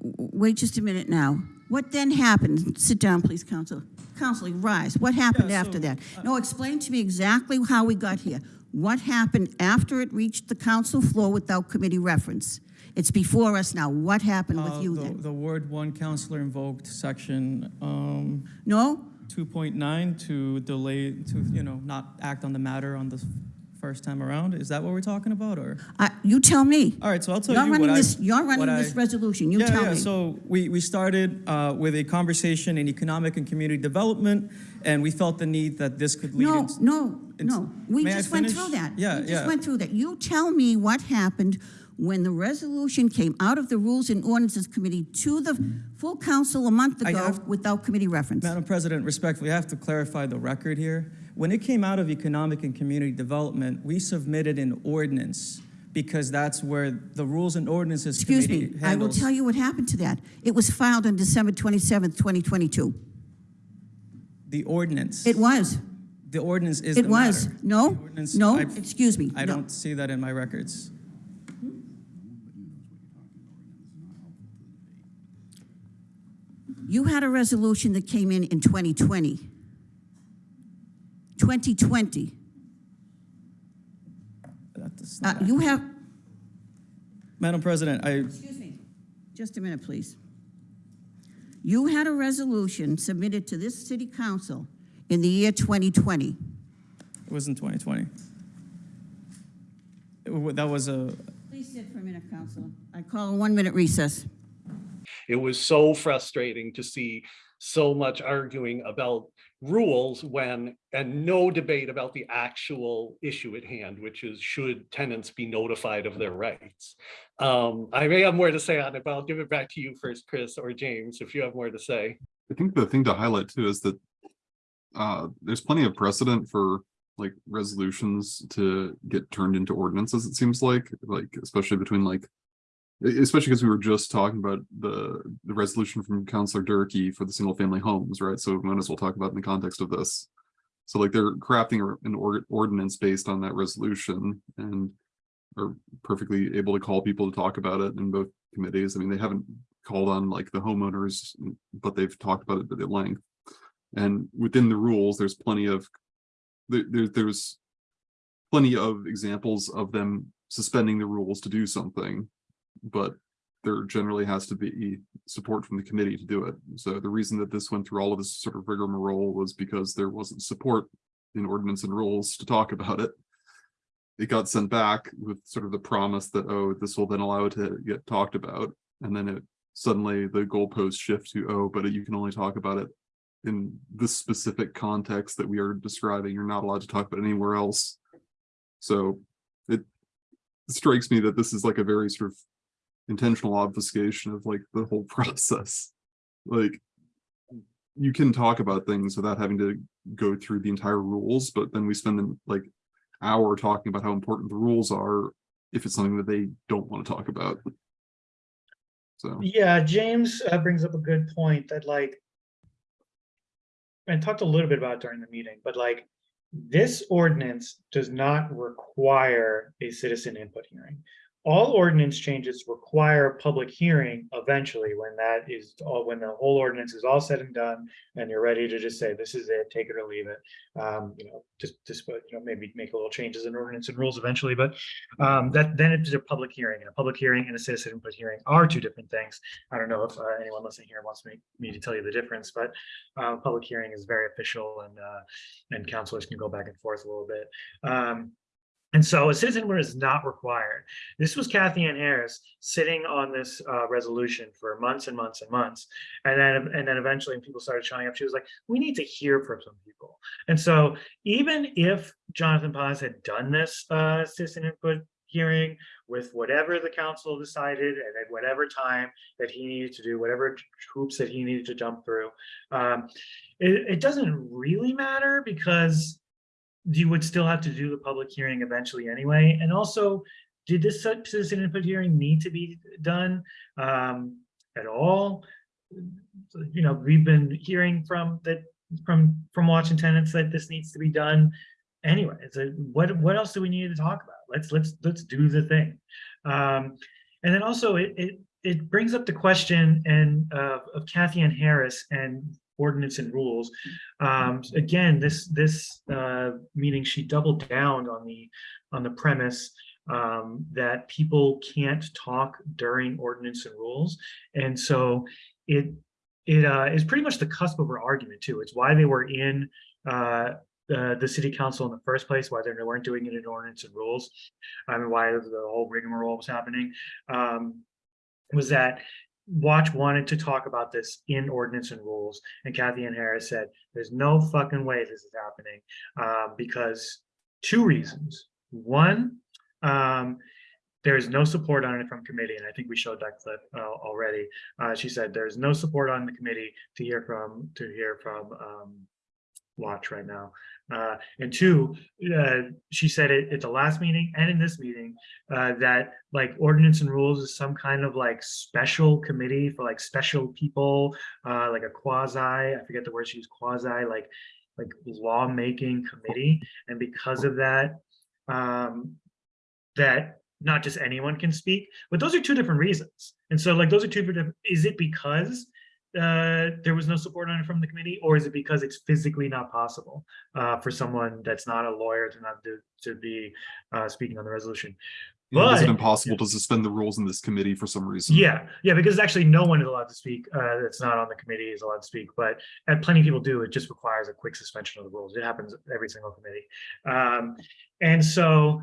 wait just a minute now. What then happened? Sit down, please, Counselor. Counselor, rise. What happened Yeah, after so, that? No, explain to me exactly how we got here. What happened after it reached the council floor without committee reference? It's before us now. What happened with Uh, you the- then? The Ward One counselor invoked section um, No? 2.9 to delay, to, you know, not act on the matter on the first time around. Is that what we're talking about, or? I- You tell me. All right, so I'll tell You're you what running I. this, you're running what this I- resolution. You yeah, tell yeah. me. So we, we started uh, with a conversation in economic and community development, and we felt the need that this could lead No, into. no, it's- no. We may I just went finish? through that. Yeah, We just yeah. went through that. You tell me what happened when the resolution came out of the Rules and Ordinances Committee to the full council a month I ago have- without committee reference. Madam President, respectfully, I have to clarify the record here. When it came out of economic and community development, we submitted an ordinance because that's where the Rules and Ordinances Excuse Committee me, I will tell you what happened to that. It was filed on December 27th, 2022. The ordinance. It was, The ordinance is it the was. matter. No, The ordinance- no, I- excuse me. I no. don't see that in my records. You had a resolution that came in in 2020. 2020. That's Uh, not You have, Madam President, I, Excuse me, just a minute, please. You had a resolution submitted to this city council in the year 2020. it was in 2020. It That was a, Please sit for a minute, Counselor. I call a one-minute recess. It was so frustrating to see so much arguing about rules when, and no debate about the actual issue at hand, which is should tenants be notified of their rights? Um, I may have more to say on it, but I'll give it back to you first, Chris or James, if you have more to say. I think the thing to highlight too is that uh, there's plenty of precedent for like resolutions to get turned into ordinances, it seems like, like especially between like especially because we were just talking about the the resolution from Councillor Durkee for the single family homes, right? So we might as well talk about in the context of this. So like they're crafting an or- ordinance based on that resolution and are perfectly able to call people to talk about it in both committees. I mean, they haven't called on like the homeowners, but they've talked about it at length. And within the rules, there's plenty of, there, there, there's plenty of examples of them suspending the rules to do something, but there generally has to be support from the committee to do it. So the reason that this went through all of this sort of rigmarole was because there wasn't support in ordinance and rules to talk about it. It got sent back with sort of the promise that, oh, this will then allow it to get talked about. And then it suddenly the goalposts shift to, oh, but you can only talk about it in this specific context that we are describing. You're not allowed to talk about anywhere else. So it strikes me that this is like a very sort of intentional obfuscation of like the whole process. Like you can talk about things without having to go through the entire rules, but then we spend an like hour talking about how important the rules are if it's something that they don't want to talk about. So. Yeah, James uh, brings up a good point that like, and talked a little bit about during the meeting, but like, this ordinance does not require a citizen input hearing. All ordinance changes require public hearing eventually when that is all, when the whole ordinance is all said and done and you're ready to just say, this is it, take it or leave it. Um, you know, just, just, you know, maybe make a little changes in ordinance and rules eventually, but um, that, then it's a public hearing and a public hearing and a citizen input hearing are two different things. I don't know if uh, anyone listening here wants me, me to tell you the difference, but uh, public hearing is very official and, uh, and counselors can go back and forth a little bit. Um, And so a citizen is not required. This was Cathyann Harris sitting on this uh, resolution for months and months and months. And then, and then eventually when people started showing up, she was like, we need to hear from some people. And so even if Jonathan Paz had done this uh, citizen input hearing with whatever the council decided and at whatever time that he needed to do, whatever hoops that he needed to jump through, um, it, it doesn't really matter because you would still have to do the public hearing eventually anyway. And also, did this citizen input hearing need to be done um, at all? You know, we've been hearing from that from from watching tenants that this needs to be done anyway. So what what else do we need to talk about? Let's let's let's do the thing. Um, and then also it it it brings up the question and uh, of Cathyann Harris and ordinance and rules. Um, again, this this uh, meeting she doubled down on the on the premise um, that people can't talk during ordinance and rules, and so it it uh, is pretty much the cusp of her argument too. It's why they were in uh, the, the city council in the first place, why they weren't doing it in ordinance and rules, I mean, why the whole rigmarole was happening, um, was that Watch wanted to talk about this in ordinance and rules, and Cathyann Harris said, there's no fucking way this is happening, uh, because two reasons. One, um, there is no support on it from committee, and I think we showed that clip uh, already. Uh, she said there's no support on the committee to hear from to hear from um, Watch right now. Uh, and two, uh, she said it at the last meeting and in this meeting uh, that like ordinance and rules is some kind of like special committee for like special people, uh, like a quasi, I forget the word she used, quasi, like like lawmaking committee. And because of that, um, that not just anyone can speak, but those are two different reasons. And so like those are two different, is it because uh, there was no support on it from the committee, or is it because it's physically not possible uh, for someone that's not a lawyer to not to, to be uh, speaking on the resolution? Know, Is it But- impossible to suspend the rules in this committee for some reason? Yeah, yeah, because actually no one is allowed to speak uh, that's not on the committee is allowed to speak, but and plenty of people do. It just requires a quick suspension of the rules. It happens every single committee. Um, and so,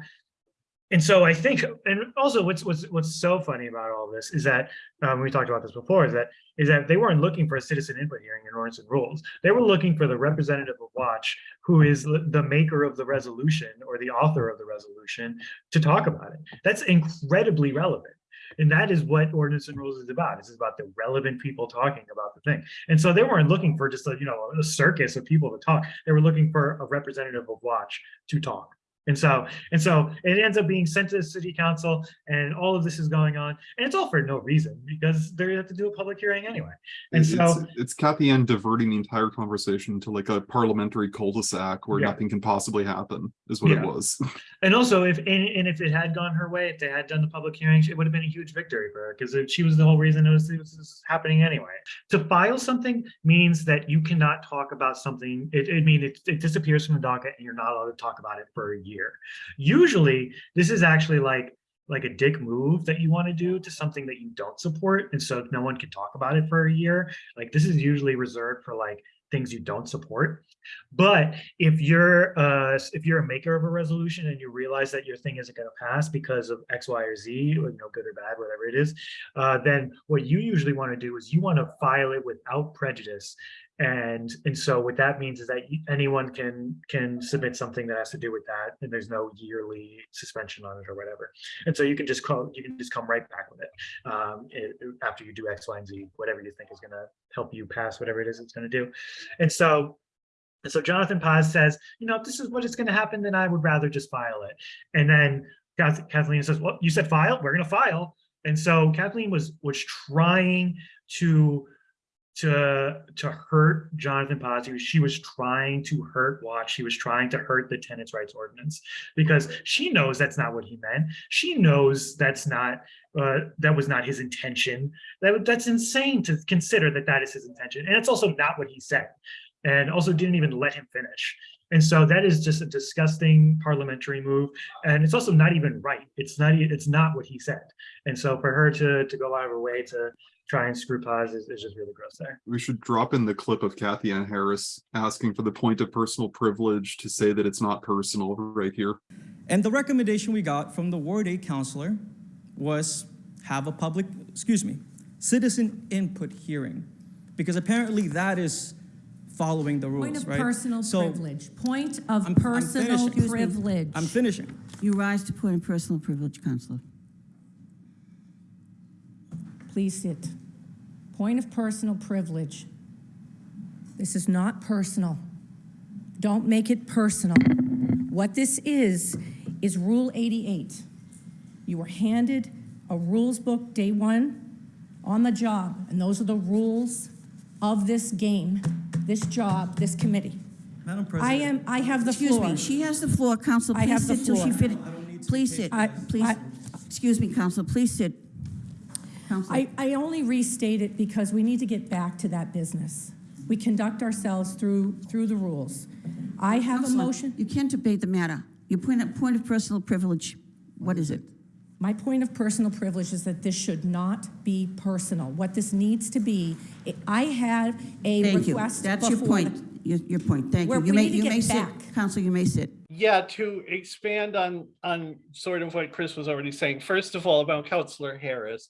and so I think, and also what's what's what's so funny about all this is that um, we talked about this before is that is that they weren't looking for a citizen input hearing in ordinance and rules. They were looking for the representative of Watch, who is the the maker of the resolution or the author of the resolution, to talk about it. That's incredibly relevant. And that is what ordinance and rules is about. This is about the relevant people talking about the thing. And so they weren't looking for just a, you know, a circus of people to talk. They were looking for a representative of Watch to talk. And so, and so it ends up being sent to the city council and all of this is going on. And it's all for no reason because they have to do a public hearing anyway. And It's, so, it's Cathyann diverting the entire conversation to like a parliamentary cul-de-sac where Yeah. nothing can possibly happen, is what Yeah. it was. and also if, and, and if it had gone her way, if they had done the public hearings, it would have been a huge victory for her because she was the whole reason it was, it was happening anyway. To file something means that you cannot talk about something. It, it means it, it disappears from the docket and you're not allowed to talk about it for a year. Usually, this is actually like like a dick move that you want to do to something that you don't support, and so no one can talk about it for a year. Like this is usually reserved for like things you don't support. But if you're uh if you're a maker of a resolution and you realize that your thing isn't going to pass because of X, Y, or Z, or you know, good or bad, whatever it is, uh, then what you usually want to do is you want to file it without prejudice. And and so what that means is that anyone can can submit something that has to do with that, and there's no yearly suspension on it or whatever. And so you can just call you can just come right back with it um, it- after you do X, Y, and Z, whatever you think is going to help you pass whatever it is it's going to do. And so and so Jonathan Paz says, you know, if this is what is going to happen, then I would rather just file it. And then Kathleen says, well, you said file, we're going to file. And so Kathleen was was trying to to to hurt Jonathan was- She was trying to hurt Watch. She was trying to hurt the tenants' rights ordinance because she knows that's not what he meant. She knows that's not uh, that was not his intention. That that's insane to consider that that is his intention, and it's also not what he said and also didn't even let him finish. And so that is just a disgusting parliamentary move. And it's also not even right. It's not, it's not what he said. And so for her to, to go out of her way to try and screw Paz is, is just really gross there. We should drop in the clip of Cathyann Harris asking for the point of personal privilege to say that it's not personal right here. And the recommendation we got from the Ward 8 counselor was have a public, excuse me, citizen input hearing. Because apparently that is following the rules, Point of right? personal So, privilege, point of I'm- I'm personal finishing. Me. privilege. I'm finishing. You rise to point of personal privilege, Counselor. Please sit. Point of personal privilege. This is not personal. Don't make it personal. What this is, is Rule 88. You were handed a rules book day one on the job, and those are the rules of this game, this job, this committee. Madam President, I President. am, I have the Excuse floor. me, she has the floor, Counselor. I Please have the sit till she floor. finishes. Please sit, I- please. I- Excuse me, Counselor, please sit. Counselor, I, I only restate it because we need to get back to that business. We conduct ourselves through, through the rules. I have a Counselor, motion. You can't debate the matter. Your point of, point of personal privilege, what is it? My point of personal privilege is that this should not be personal. What this needs to be, I- I had a Thank you. request That's your before the- point, your, your point. Thank you. Where You we may, need to you get may sit. back. Counselor, you may sit. Yeah, to expand on, on sort of what Chris was already saying, first of all, about Counselor Harris.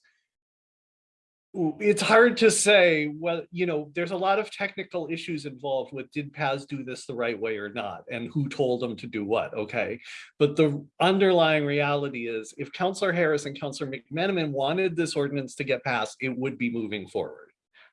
It's hard to say, well, you know, there's a lot of technical issues involved with did Paz do this the right way or not? And who told them to do what, okay? But the underlying reality is if Counselor Harris and Counselor McMenamin wanted this ordinance to get passed, it would be moving forward.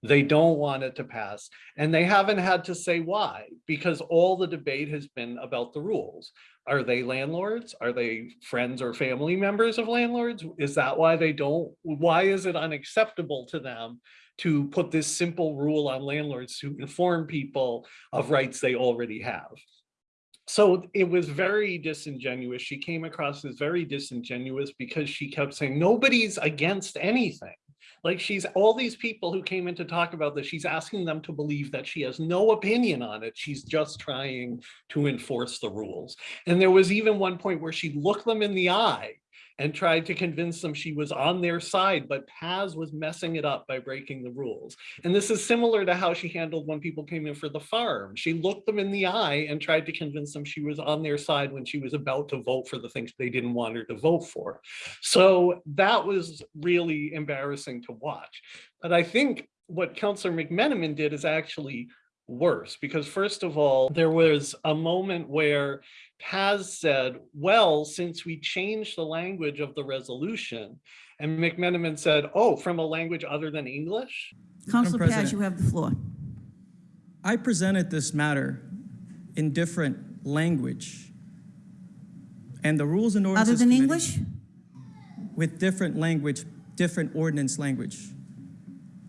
They don't want it to pass, and they haven't had to say why, because all the debate has been about the rules. Are they landlords? Are they friends or family members of landlords? Is that why they don't, why is it unacceptable to them to put this simple rule on landlords to inform people of rights they already have? So it was very disingenuous. She came across as very disingenuous because she kept saying, nobody's against anything. Like she's, all these people who came in to talk about this, she's asking them to believe that she has no opinion on it. She's just trying to enforce the rules. And there was even one point where she looked them in the eye and tried to convince them she was on their side, but Paz was messing it up by breaking the rules. And this is similar to how she handled when people came in for the farm. She looked them in the eye and tried to convince them she was on their side when she was about to vote for the things they didn't want her to vote for. So that was really embarrassing to watch. But I think what Counselor McMenamin did is actually worse because first of all, there was a moment where Paz said, well, since we changed the language of the resolution, and McMenamin said, oh, from a language other than English? Counselor Paz, President. you have the floor. I presented this matter in different language. And the Rules and Other than English? With different language, different ordinance language.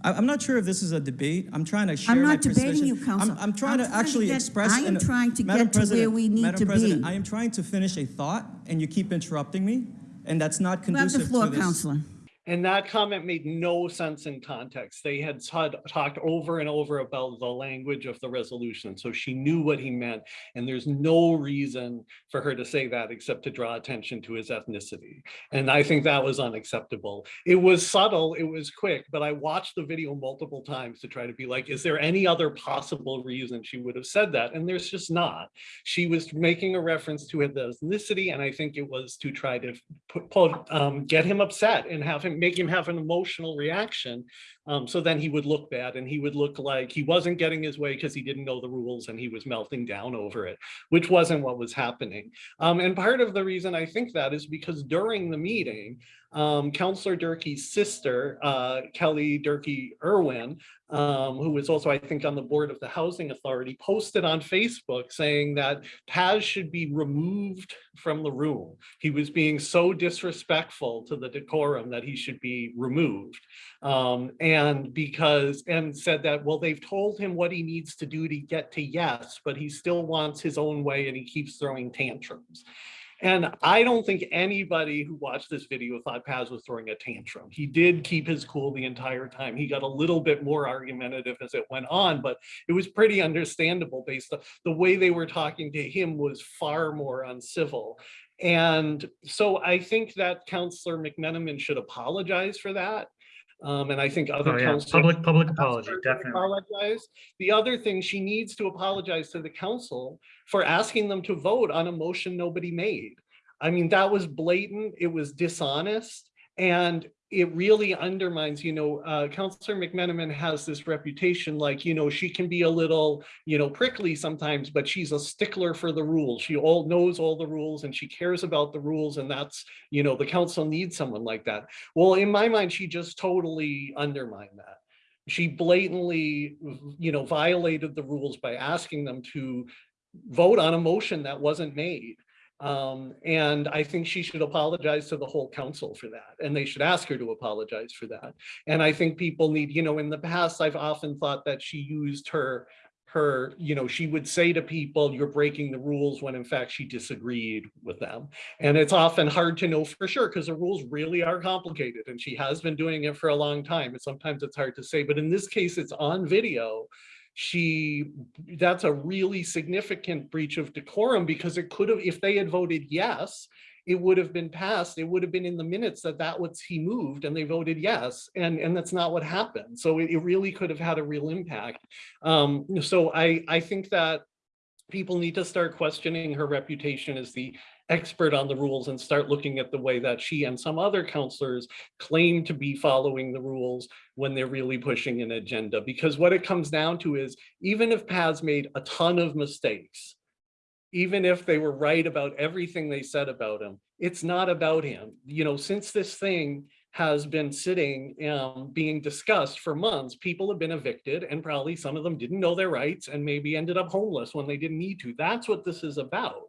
I, I'm not sure if this is a debate. I'm trying to share I'm not debating you, I'm- I'm trying to I'm trying to actually get- express. I am in trying to Madam get to where we need Madam to President, be. I am trying to finish a thought and you keep interrupting me and that's not conducive You have the floor, to this. Counselor. And that comment made no sense in context. They had talked over and over about the language of the resolution, so she knew what he meant. And there's no reason for her to say that except to draw attention to his ethnicity. And I think that was unacceptable. It was subtle, it was quick, but I watched the video multiple times to try to be like, is there any other possible reason she would have said that? And there's just not. She was making a reference to his ethnicity, and I think it was to try to put, put, um, get him upset and have him, make him have an emotional reaction. Um, so then he would look bad and he would look like he wasn't getting his way because he didn't know the rules and he was melting down over it, which wasn't what was happening. Um, and part of the reason I think that is because during the meeting, um, Counselor Durkee's sister, uh, Kelly Durkee Irwin, um, who was also, I think, on the board of the Housing Authority, posted on Facebook saying that Paz should be removed from the room. He was being so disrespectful to the decorum that he should be removed. Um, because, and said that, well, they've told him what he needs to do to get to yes, but he still wants his own way and he keeps throwing tantrums. And I don't think anybody who watched this video thought Paz was throwing a tantrum. He did keep his cool the entire time. He got a little bit more argumentative as it went on, but it was pretty understandable based on the way they were talking to him was far more uncivil. And so I think that Counselor McMenamin should apologize for that. Um, and I think other Oh, yeah, counselors public, public apology, definitely. Apologize. The other thing, she needs to apologize to the council for asking them to vote on a motion nobody made. I mean, that was blatant, it was dishonest, and it really undermines, you know, uh, Counselor McMenamin has this reputation like, you know, she can be a little, you know, prickly sometimes, but she's a stickler for the rules. She all knows all the rules and she cares about the rules and that's, you know, the council needs someone like that. Well, in my mind, she just totally undermined that. She blatantly, you know, violated the rules by asking them to vote on a motion that wasn't made. Um, and I think she should apologize to the whole council for that, and they should ask her to apologize for that. And I think people need, you know, in the past, I've often thought that she used her her, you know, she would say to people, you're breaking the rules when in fact she disagreed with them. And it's often hard to know for sure because the rules really are complicated and she has been doing it for a long time. And sometimes it's hard to say, but in this case, it's on video. She, that's a really significant breach of decorum because it could have, if they had voted yes, it would have been passed. It would have been in the minutes that that was he moved and they voted yes. And, and that's not what happened. So it, it really could have had a real impact. Um, so I, I think that people need to start questioning her reputation as the expert on the rules and start looking at the way that she and some other counselors claim to be following the rules when they're really pushing an agenda. Because what it comes down to is even if Paz made a ton of mistakes, even if they were right about everything they said about him, it's not about him. You know, since this thing has been sitting, um, being discussed for months, people have been evicted and probably some of them didn't know their rights and maybe ended up homeless when they didn't need to. That's what this is about.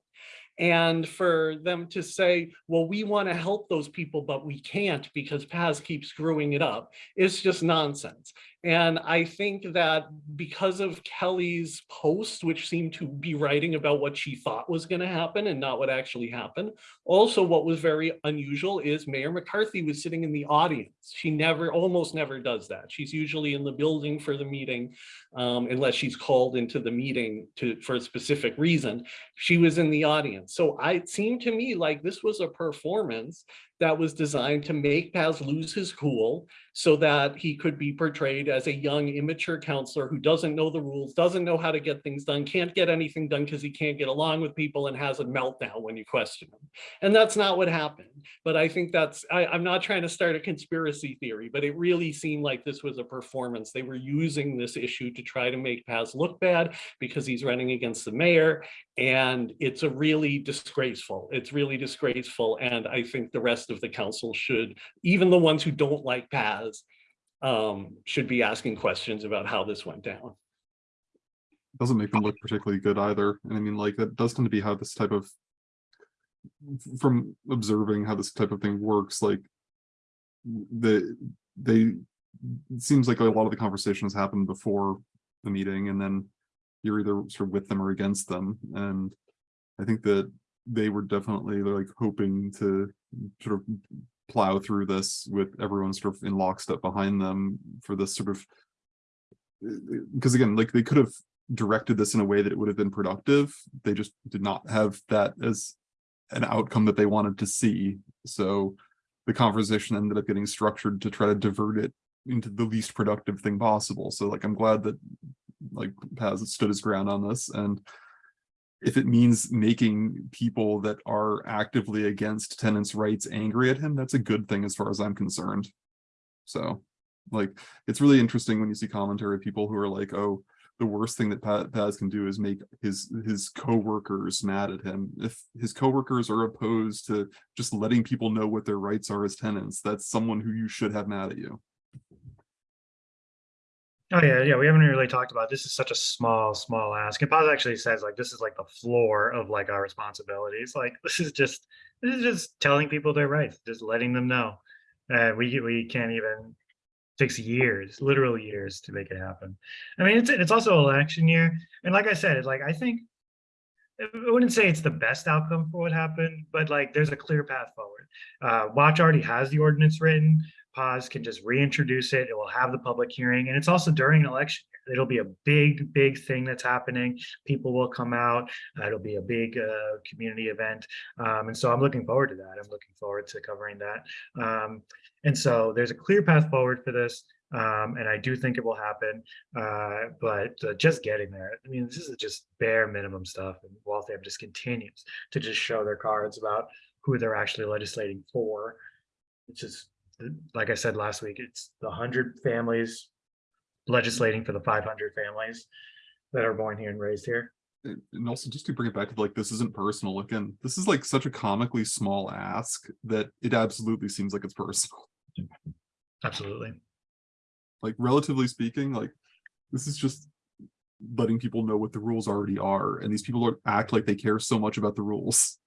And for them to say, well, we want to help those people, but we can't because Paz keeps screwing it up, it's just nonsense. And I think that because of Kelly's post, which seemed to be writing about what she thought was going to happen and not what actually happened. Also, what was very unusual is Mayor McCarthy was sitting in the audience. She never, almost never does that. She's usually in the building for the meeting, um, unless she's called into the meeting to for a specific reason. She was in the audience. So I, it seemed to me like this was a performance that was designed to make Paz lose his cool so that he could be portrayed as a young, immature counselor who doesn't know the rules, doesn't know how to get things done, can't get anything done because he can't get along with people and has a meltdown when you question him. And that's not what happened. But I think that's, I, I'm not trying to start a conspiracy theory, but it really seemed like this was a performance. They were using this issue to try to make Paz look bad because he's running against the mayor. And it's a really disgraceful, it's really disgraceful. And I think the rest of the council should, even the ones who don't like Paz, um, should be asking questions about how this went down. Doesn't make them look particularly good either. And I mean, like, that does tend to be how this type of from observing how this type of thing works, like the they seems like a lot of the conversations happen before the meeting and then you're either sort of with them or against them. And I think that they were definitely they're like hoping to sort of plow through this with everyone sort of in lockstep behind them for this sort of uh, because again, like they could have directed this in a way that it would have been productive. They just did not have that as an outcome that they wanted to see. So the conversation ended up getting structured to try to divert it into the least productive thing possible. So like, I'm glad that like Paz stood his ground on this. And if it means making people that are actively against tenants' rights angry at him, that's a good thing as far as I'm concerned. So like, it's really interesting when you see commentary of people who are like, oh, the worst thing that Pa- Paz can do is make his his coworkers mad at him. If his coworkers are opposed to just letting people know what their rights are as tenants, that's someone who you should have mad at you. Oh yeah, yeah. We haven't really talked about this. Is such a small, small ask. And Paz actually says like this is like the floor of like our responsibilities. Like this is just this is just telling people their rights, just letting them know. Uh, we we can't even takes years, literal years to make it happen. I mean, it's it's also election year, and like I said, it's like I think I wouldn't say it's the best outcome for what happened, but like there's a clear path forward. Uh, Watch already has the ordinance written. Paz can just reintroduce it. It will have the public hearing, and it's also during an election. It'll be a big, big thing that's happening. People will come out. Uh, it'll be a big uh, community event, um, and so I'm looking forward to that. I'm looking forward to covering that. Um, and so there's a clear path forward for this. Um, and I do think it will happen, uh, but uh, just getting there. I mean, this is just bare minimum stuff, and Waltham just continues to just show their cards about who they're actually legislating for. It's just, like I said last week, it's the hundred families legislating for the five hundred families that are born here and raised here. And and also just to bring it back to like, this isn't personal. Again, this is like such a comically small ask that it absolutely seems like it's personal. Absolutely. Like relatively speaking, like this is just letting people know what the rules already are. And these people are- act like they care so much about the rules.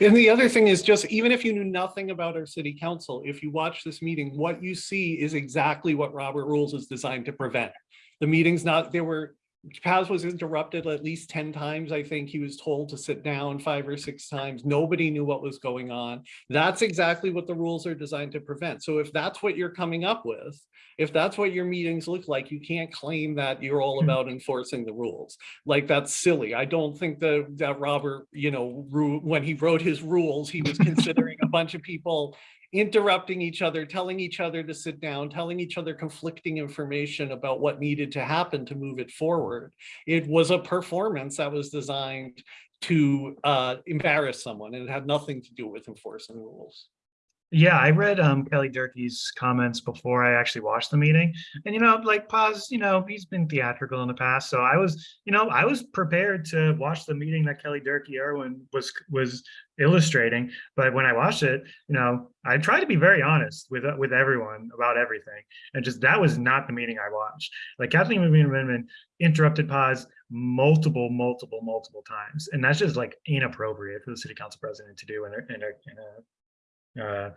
And the other thing is just, even if you knew nothing about our city council, if you watch this meeting, what you see is exactly what Robert Rules is designed to prevent. The meeting's not, there were, Paz was interrupted at least ten times. I think he was told to sit down five or six times. Nobody knew what was going on. That's exactly what the rules are designed to prevent. So if that's what you're coming up with, if that's what your meetings look like, you can't claim that you're all Hmm. about enforcing the rules. Like, that's silly. I don't think that, that Robert, you know, when he wrote his rules, he was considering a bunch of people interrupting each other, telling each other to sit down, telling each other conflicting information about what needed to happen to move it forward. It was a performance that was designed to uh, embarrass someone and it had nothing to do with enforcing rules. Yeah, I read um, Kelly Durkee's comments before I actually watched the meeting. And, you know, like Paz, you know, he's been theatrical in the past. So I was, you know, I was prepared to watch the meeting that Kelly Durkee Irwin was was illustrating. But when I watched it, you know, I tried to be very honest with with everyone about everything. And just that was not the meeting I watched. Like Kathleen McMenamin interrupted Paz multiple, multiple, multiple times. And that's just like inappropriate for the city council president to do in a, in a, in a uh,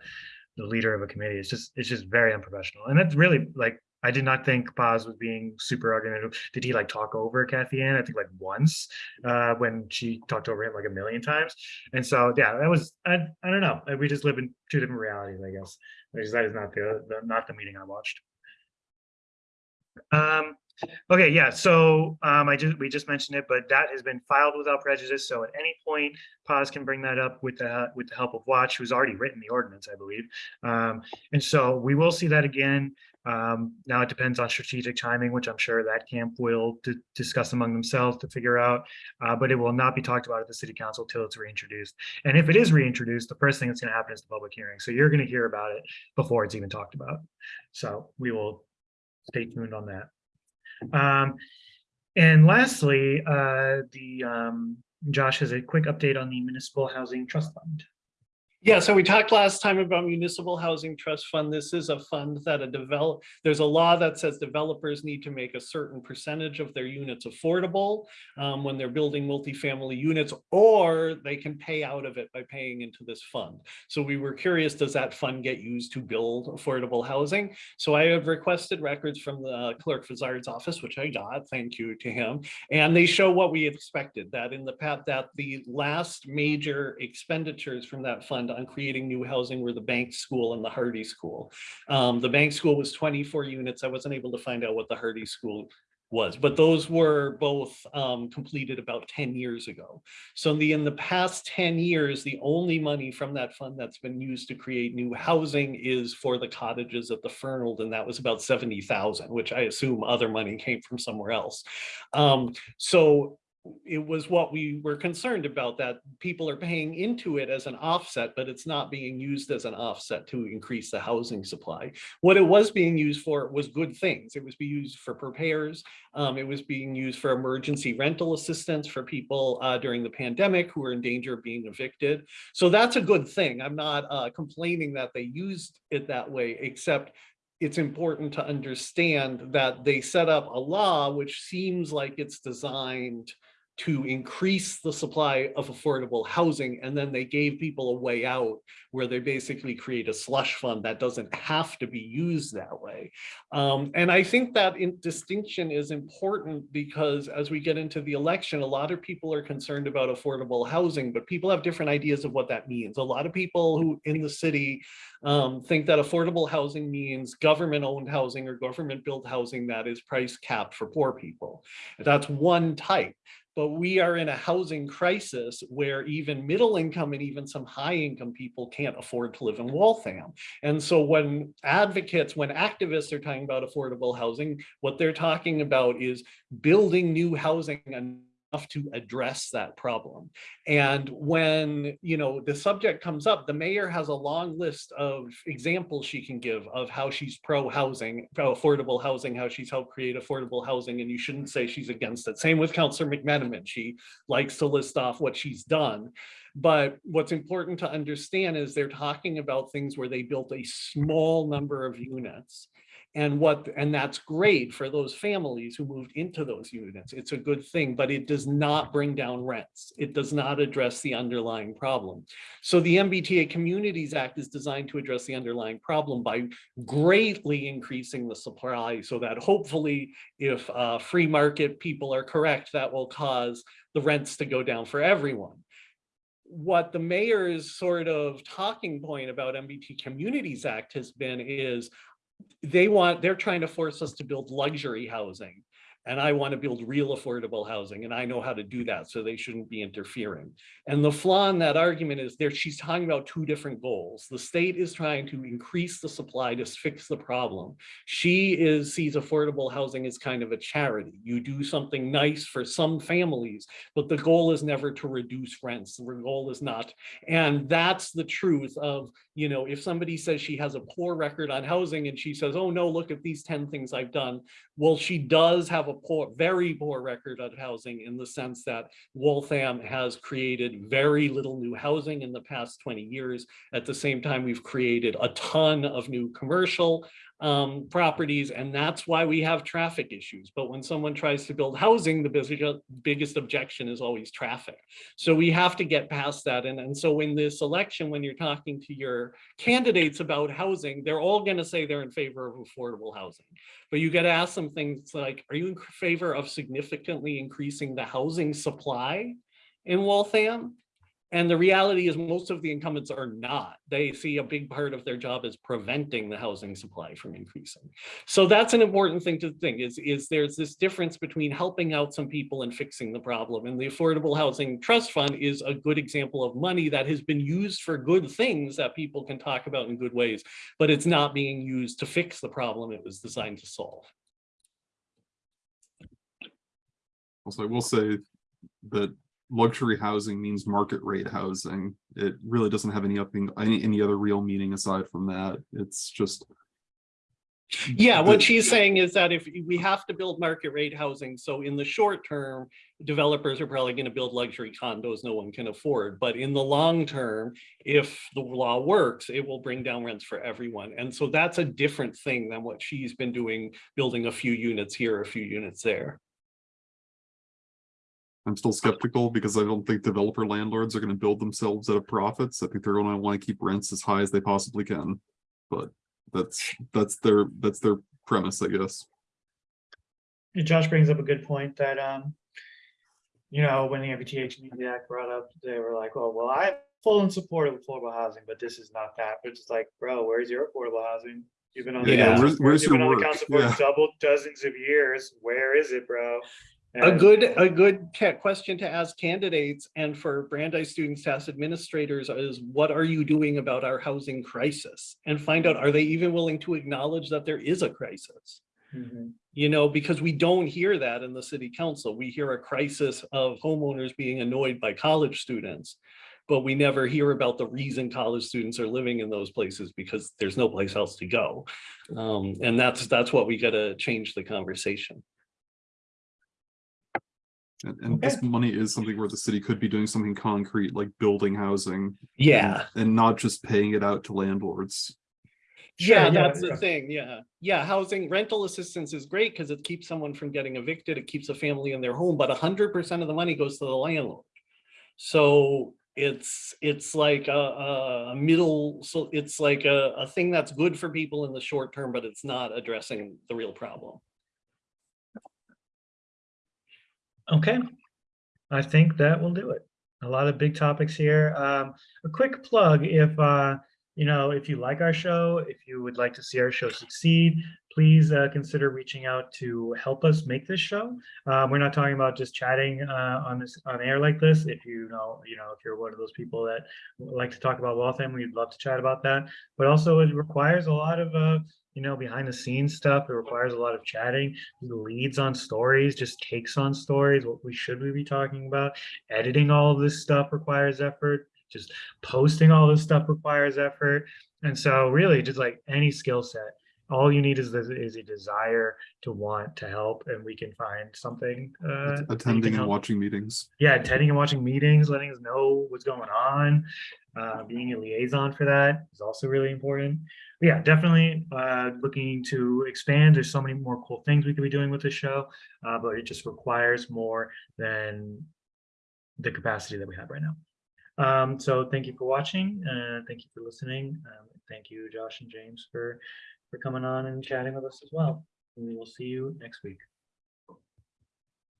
the leader of a committee. It's just it's just very unprofessional. And it's really like I did not think Paz was being super argumentative. Did he like talk over Cathyann? I think like once uh, when she talked over him like a million times. And so yeah, that was I, I don't know. We just live in two different realities, I guess. Because that is not the, the not the meeting I watched. Um, okay, yeah, so um, I just we just mentioned it, but that has been filed without prejudice. So at any point, Paz can bring that up with the with the help of Watch, who's already written the ordinance, I believe. Um, and so we will see that again. Um, now it depends on strategic timing, which I'm sure that camp will discuss among themselves to figure out. Uh, but it will not be talked about at the city council till it's reintroduced. And if it is reintroduced, the first thing that's going to happen is the public hearing. So you're going to hear about it before it's even talked about. So we will stay tuned on that. Um, and lastly, uh, the, um, Josh has a quick update on the Municipal Housing Trust Fund. Yeah, so we talked last time about municipal housing trust fund. This is a fund that a develop, there's a law that says developers need to make a certain percentage of their units affordable um, when they're building multifamily units, or they can pay out of it by paying into this fund. So we were curious, does that fund get used to build affordable housing? So I have requested records from the clerk Fazard's office, which I got, thank you to him. And they show what we expected, that in the past, that the last major expenditures from that fund on creating new housing were the Bank School and the Hardy School. Um, the Bank School was twenty-four units. I wasn't able to find out what the Hardy School was, but those were both um, completed about ten years ago. So in the, in the past ten years, the only money from that fund that's been used to create new housing is for the cottages at the Fernald, and that was about seventy thousand, which I assume other money came from somewhere else. Um, so it was what we were concerned about, that people are paying into it as an offset, but it's not being used as an offset to increase the housing supply. What it was being used for was good things. It was being used for repairs. Um, it was being used for emergency rental assistance for people uh, during the pandemic who were in danger of being evicted. So that's a good thing. I'm not uh, complaining that they used it that way, except it's important to understand that they set up a law which seems like it's designed to increase the supply of affordable housing, and then they gave people a way out where they basically create a slush fund that doesn't have to be used that way. Um, and I think that in distinction is important because as we get into the election, a lot of people are concerned about affordable housing, but people have different ideas of what that means. A lot of people who in the city um, think that affordable housing means government-owned housing or government-built housing that is price capped for poor people. That's one type. But we are in a housing crisis where even middle income and even some high income people can't afford to live in Waltham. And so when advocates, when activists are talking about affordable housing, what they're talking about is building new housing to address that problem. And when, you know, the subject comes up, the mayor has a long list of examples she can give of how she's pro housing, pro affordable housing, how she's helped create affordable housing, and you shouldn't say she's against it. Same with Councillor McMenamin. She likes to list off what she's done. But what's important to understand is they're talking about things where they built a small number of units. And what, and that's great for those families who moved into those units. It's a good thing, but it does not bring down rents. It does not address the underlying problem. So the MBTA Communities Act is designed to address the underlying problem by greatly increasing the supply so that hopefully if uh, free market people are correct, that will cause the rents to go down for everyone what the mayor's sort of talking point about MBTA Communities Act has been is they want, they're trying to force us to build luxury housing. And I want to build real affordable housing and I know how to do that, so they shouldn't be interfering. And the flaw in that argument is there, she's talking about two different goals. The state is trying to increase the supply to fix the problem. She is, sees affordable housing as kind of a charity. You do something nice for some families, but the goal is never to reduce rents. The goal is not. And that's the truth of, you know, if somebody says she has a poor record on housing and she says, oh no, look at these 10 things I've done. Well, she does have a poor, very poor record on housing in the sense that Waltham has created very little new housing in the past 20 years. At the same time, we've created a ton of new commercial um, properties, and that's why we have traffic issues. But when someone tries to build housing, the biggest, biggest objection is always traffic. So we have to get past that. And, and so in this election, when you're talking to your candidates about housing, they're all going to say they're in favor of affordable housing. But you got to ask them things like, are you in favor of significantly increasing the housing supply in Waltham? And the reality is most of the incumbents are not. They see a big part of their job as preventing the housing supply from increasing. So that's an important thing to think is, is there's this difference between helping out some people and fixing the problem. And the Affordable Housing Trust Fund is a good example of money that has been used for good things that people can talk about in good ways, but it's not being used to fix the problem it was designed to solve. Also, I will say that luxury housing means market rate housing. It really doesn't have any upping, any, any other real meaning aside from that. It's just. Yeah, what she's saying is that if we have to build market rate housing, so in the short term, developers are probably going to build luxury condos no one can afford. But in the long term, if the law works, it will bring down rents for everyone. And so that's a different thing than what she's been doing, building a few units here, a few units there. I'm still skeptical because I don't think developer landlords are gonna build themselves out of profits. I think they're gonna wanna keep rents as high as they possibly can. But that's, that's their, that's their premise, I guess. And Josh brings up a good point that, um, you know, when the MBTA Community Act brought up, they were like, oh, well, I'm full in support of affordable housing, but this is not that. But it's like, bro, where's your affordable housing? You've been on the Yeah, council where's- for- where's you've been on the council for Yeah. double dozens of years. Where is it, bro? A good, a good question to ask candidates and for Brandeis students to ask administrators is what are you doing about our housing crisis? And find out, are they even willing to acknowledge that there is a crisis? Mhm. You know, because we don't hear that in the city council. We hear a crisis of homeowners being annoyed by college students. But we never hear about the reason college students are living in those places because there's no place else to go. Um, and that's, that's what we gotta change the conversation. And, and this money is something where the city could be doing something concrete, like building housing. Yeah. And not just paying it out to landlords. Sure, Yeah, yeah, that's the thing, yeah. Yeah, housing rental assistance is great because it keeps someone from getting evicted, it keeps a family in their home, but hundred percent of the money goes to the landlord. So it's, it's like a, a a middle, so it's like a, a thing that's good for people in the short term, but it's not addressing the real problem. Okay, I think that will do it. A lot of big topics here. Um, a quick plug, if, uh, you know, if you like our show, if you would like to see our show succeed, please, uh, consider reaching out to help us make this show. Um, we're not talking about just chatting, uh, on this, on air like this. If you know, you know, if you're one of those people that like to talk about Waltham, we'd love to chat about that. But also it requires a lot of, uh, you know, behind the scenes stuff. It requires a lot of chatting, leads on stories, just takes on stories. What we should we be talking about? Editing all of this stuff requires effort. Just posting all this stuff requires effort. And so really just like any skill set, all you need is, this- is a desire to want to help and we can find something. uh, that you can Attending and watching meetings. yeah, attending and watching meetings, letting us know what's going on, uh, being a liaison for that is also really important. But yeah, definitely uh, looking to expand. There's so many more cool things we could be doing with the show, uh, but it just requires more than the capacity that we have right now. Um, so thank you for watching. Uh, thank you for listening. Um, thank you, Josh and James, for for coming on and chatting with us as well. We will see you next week.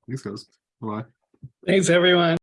Thanks, guys. Bye. Thanks, everyone.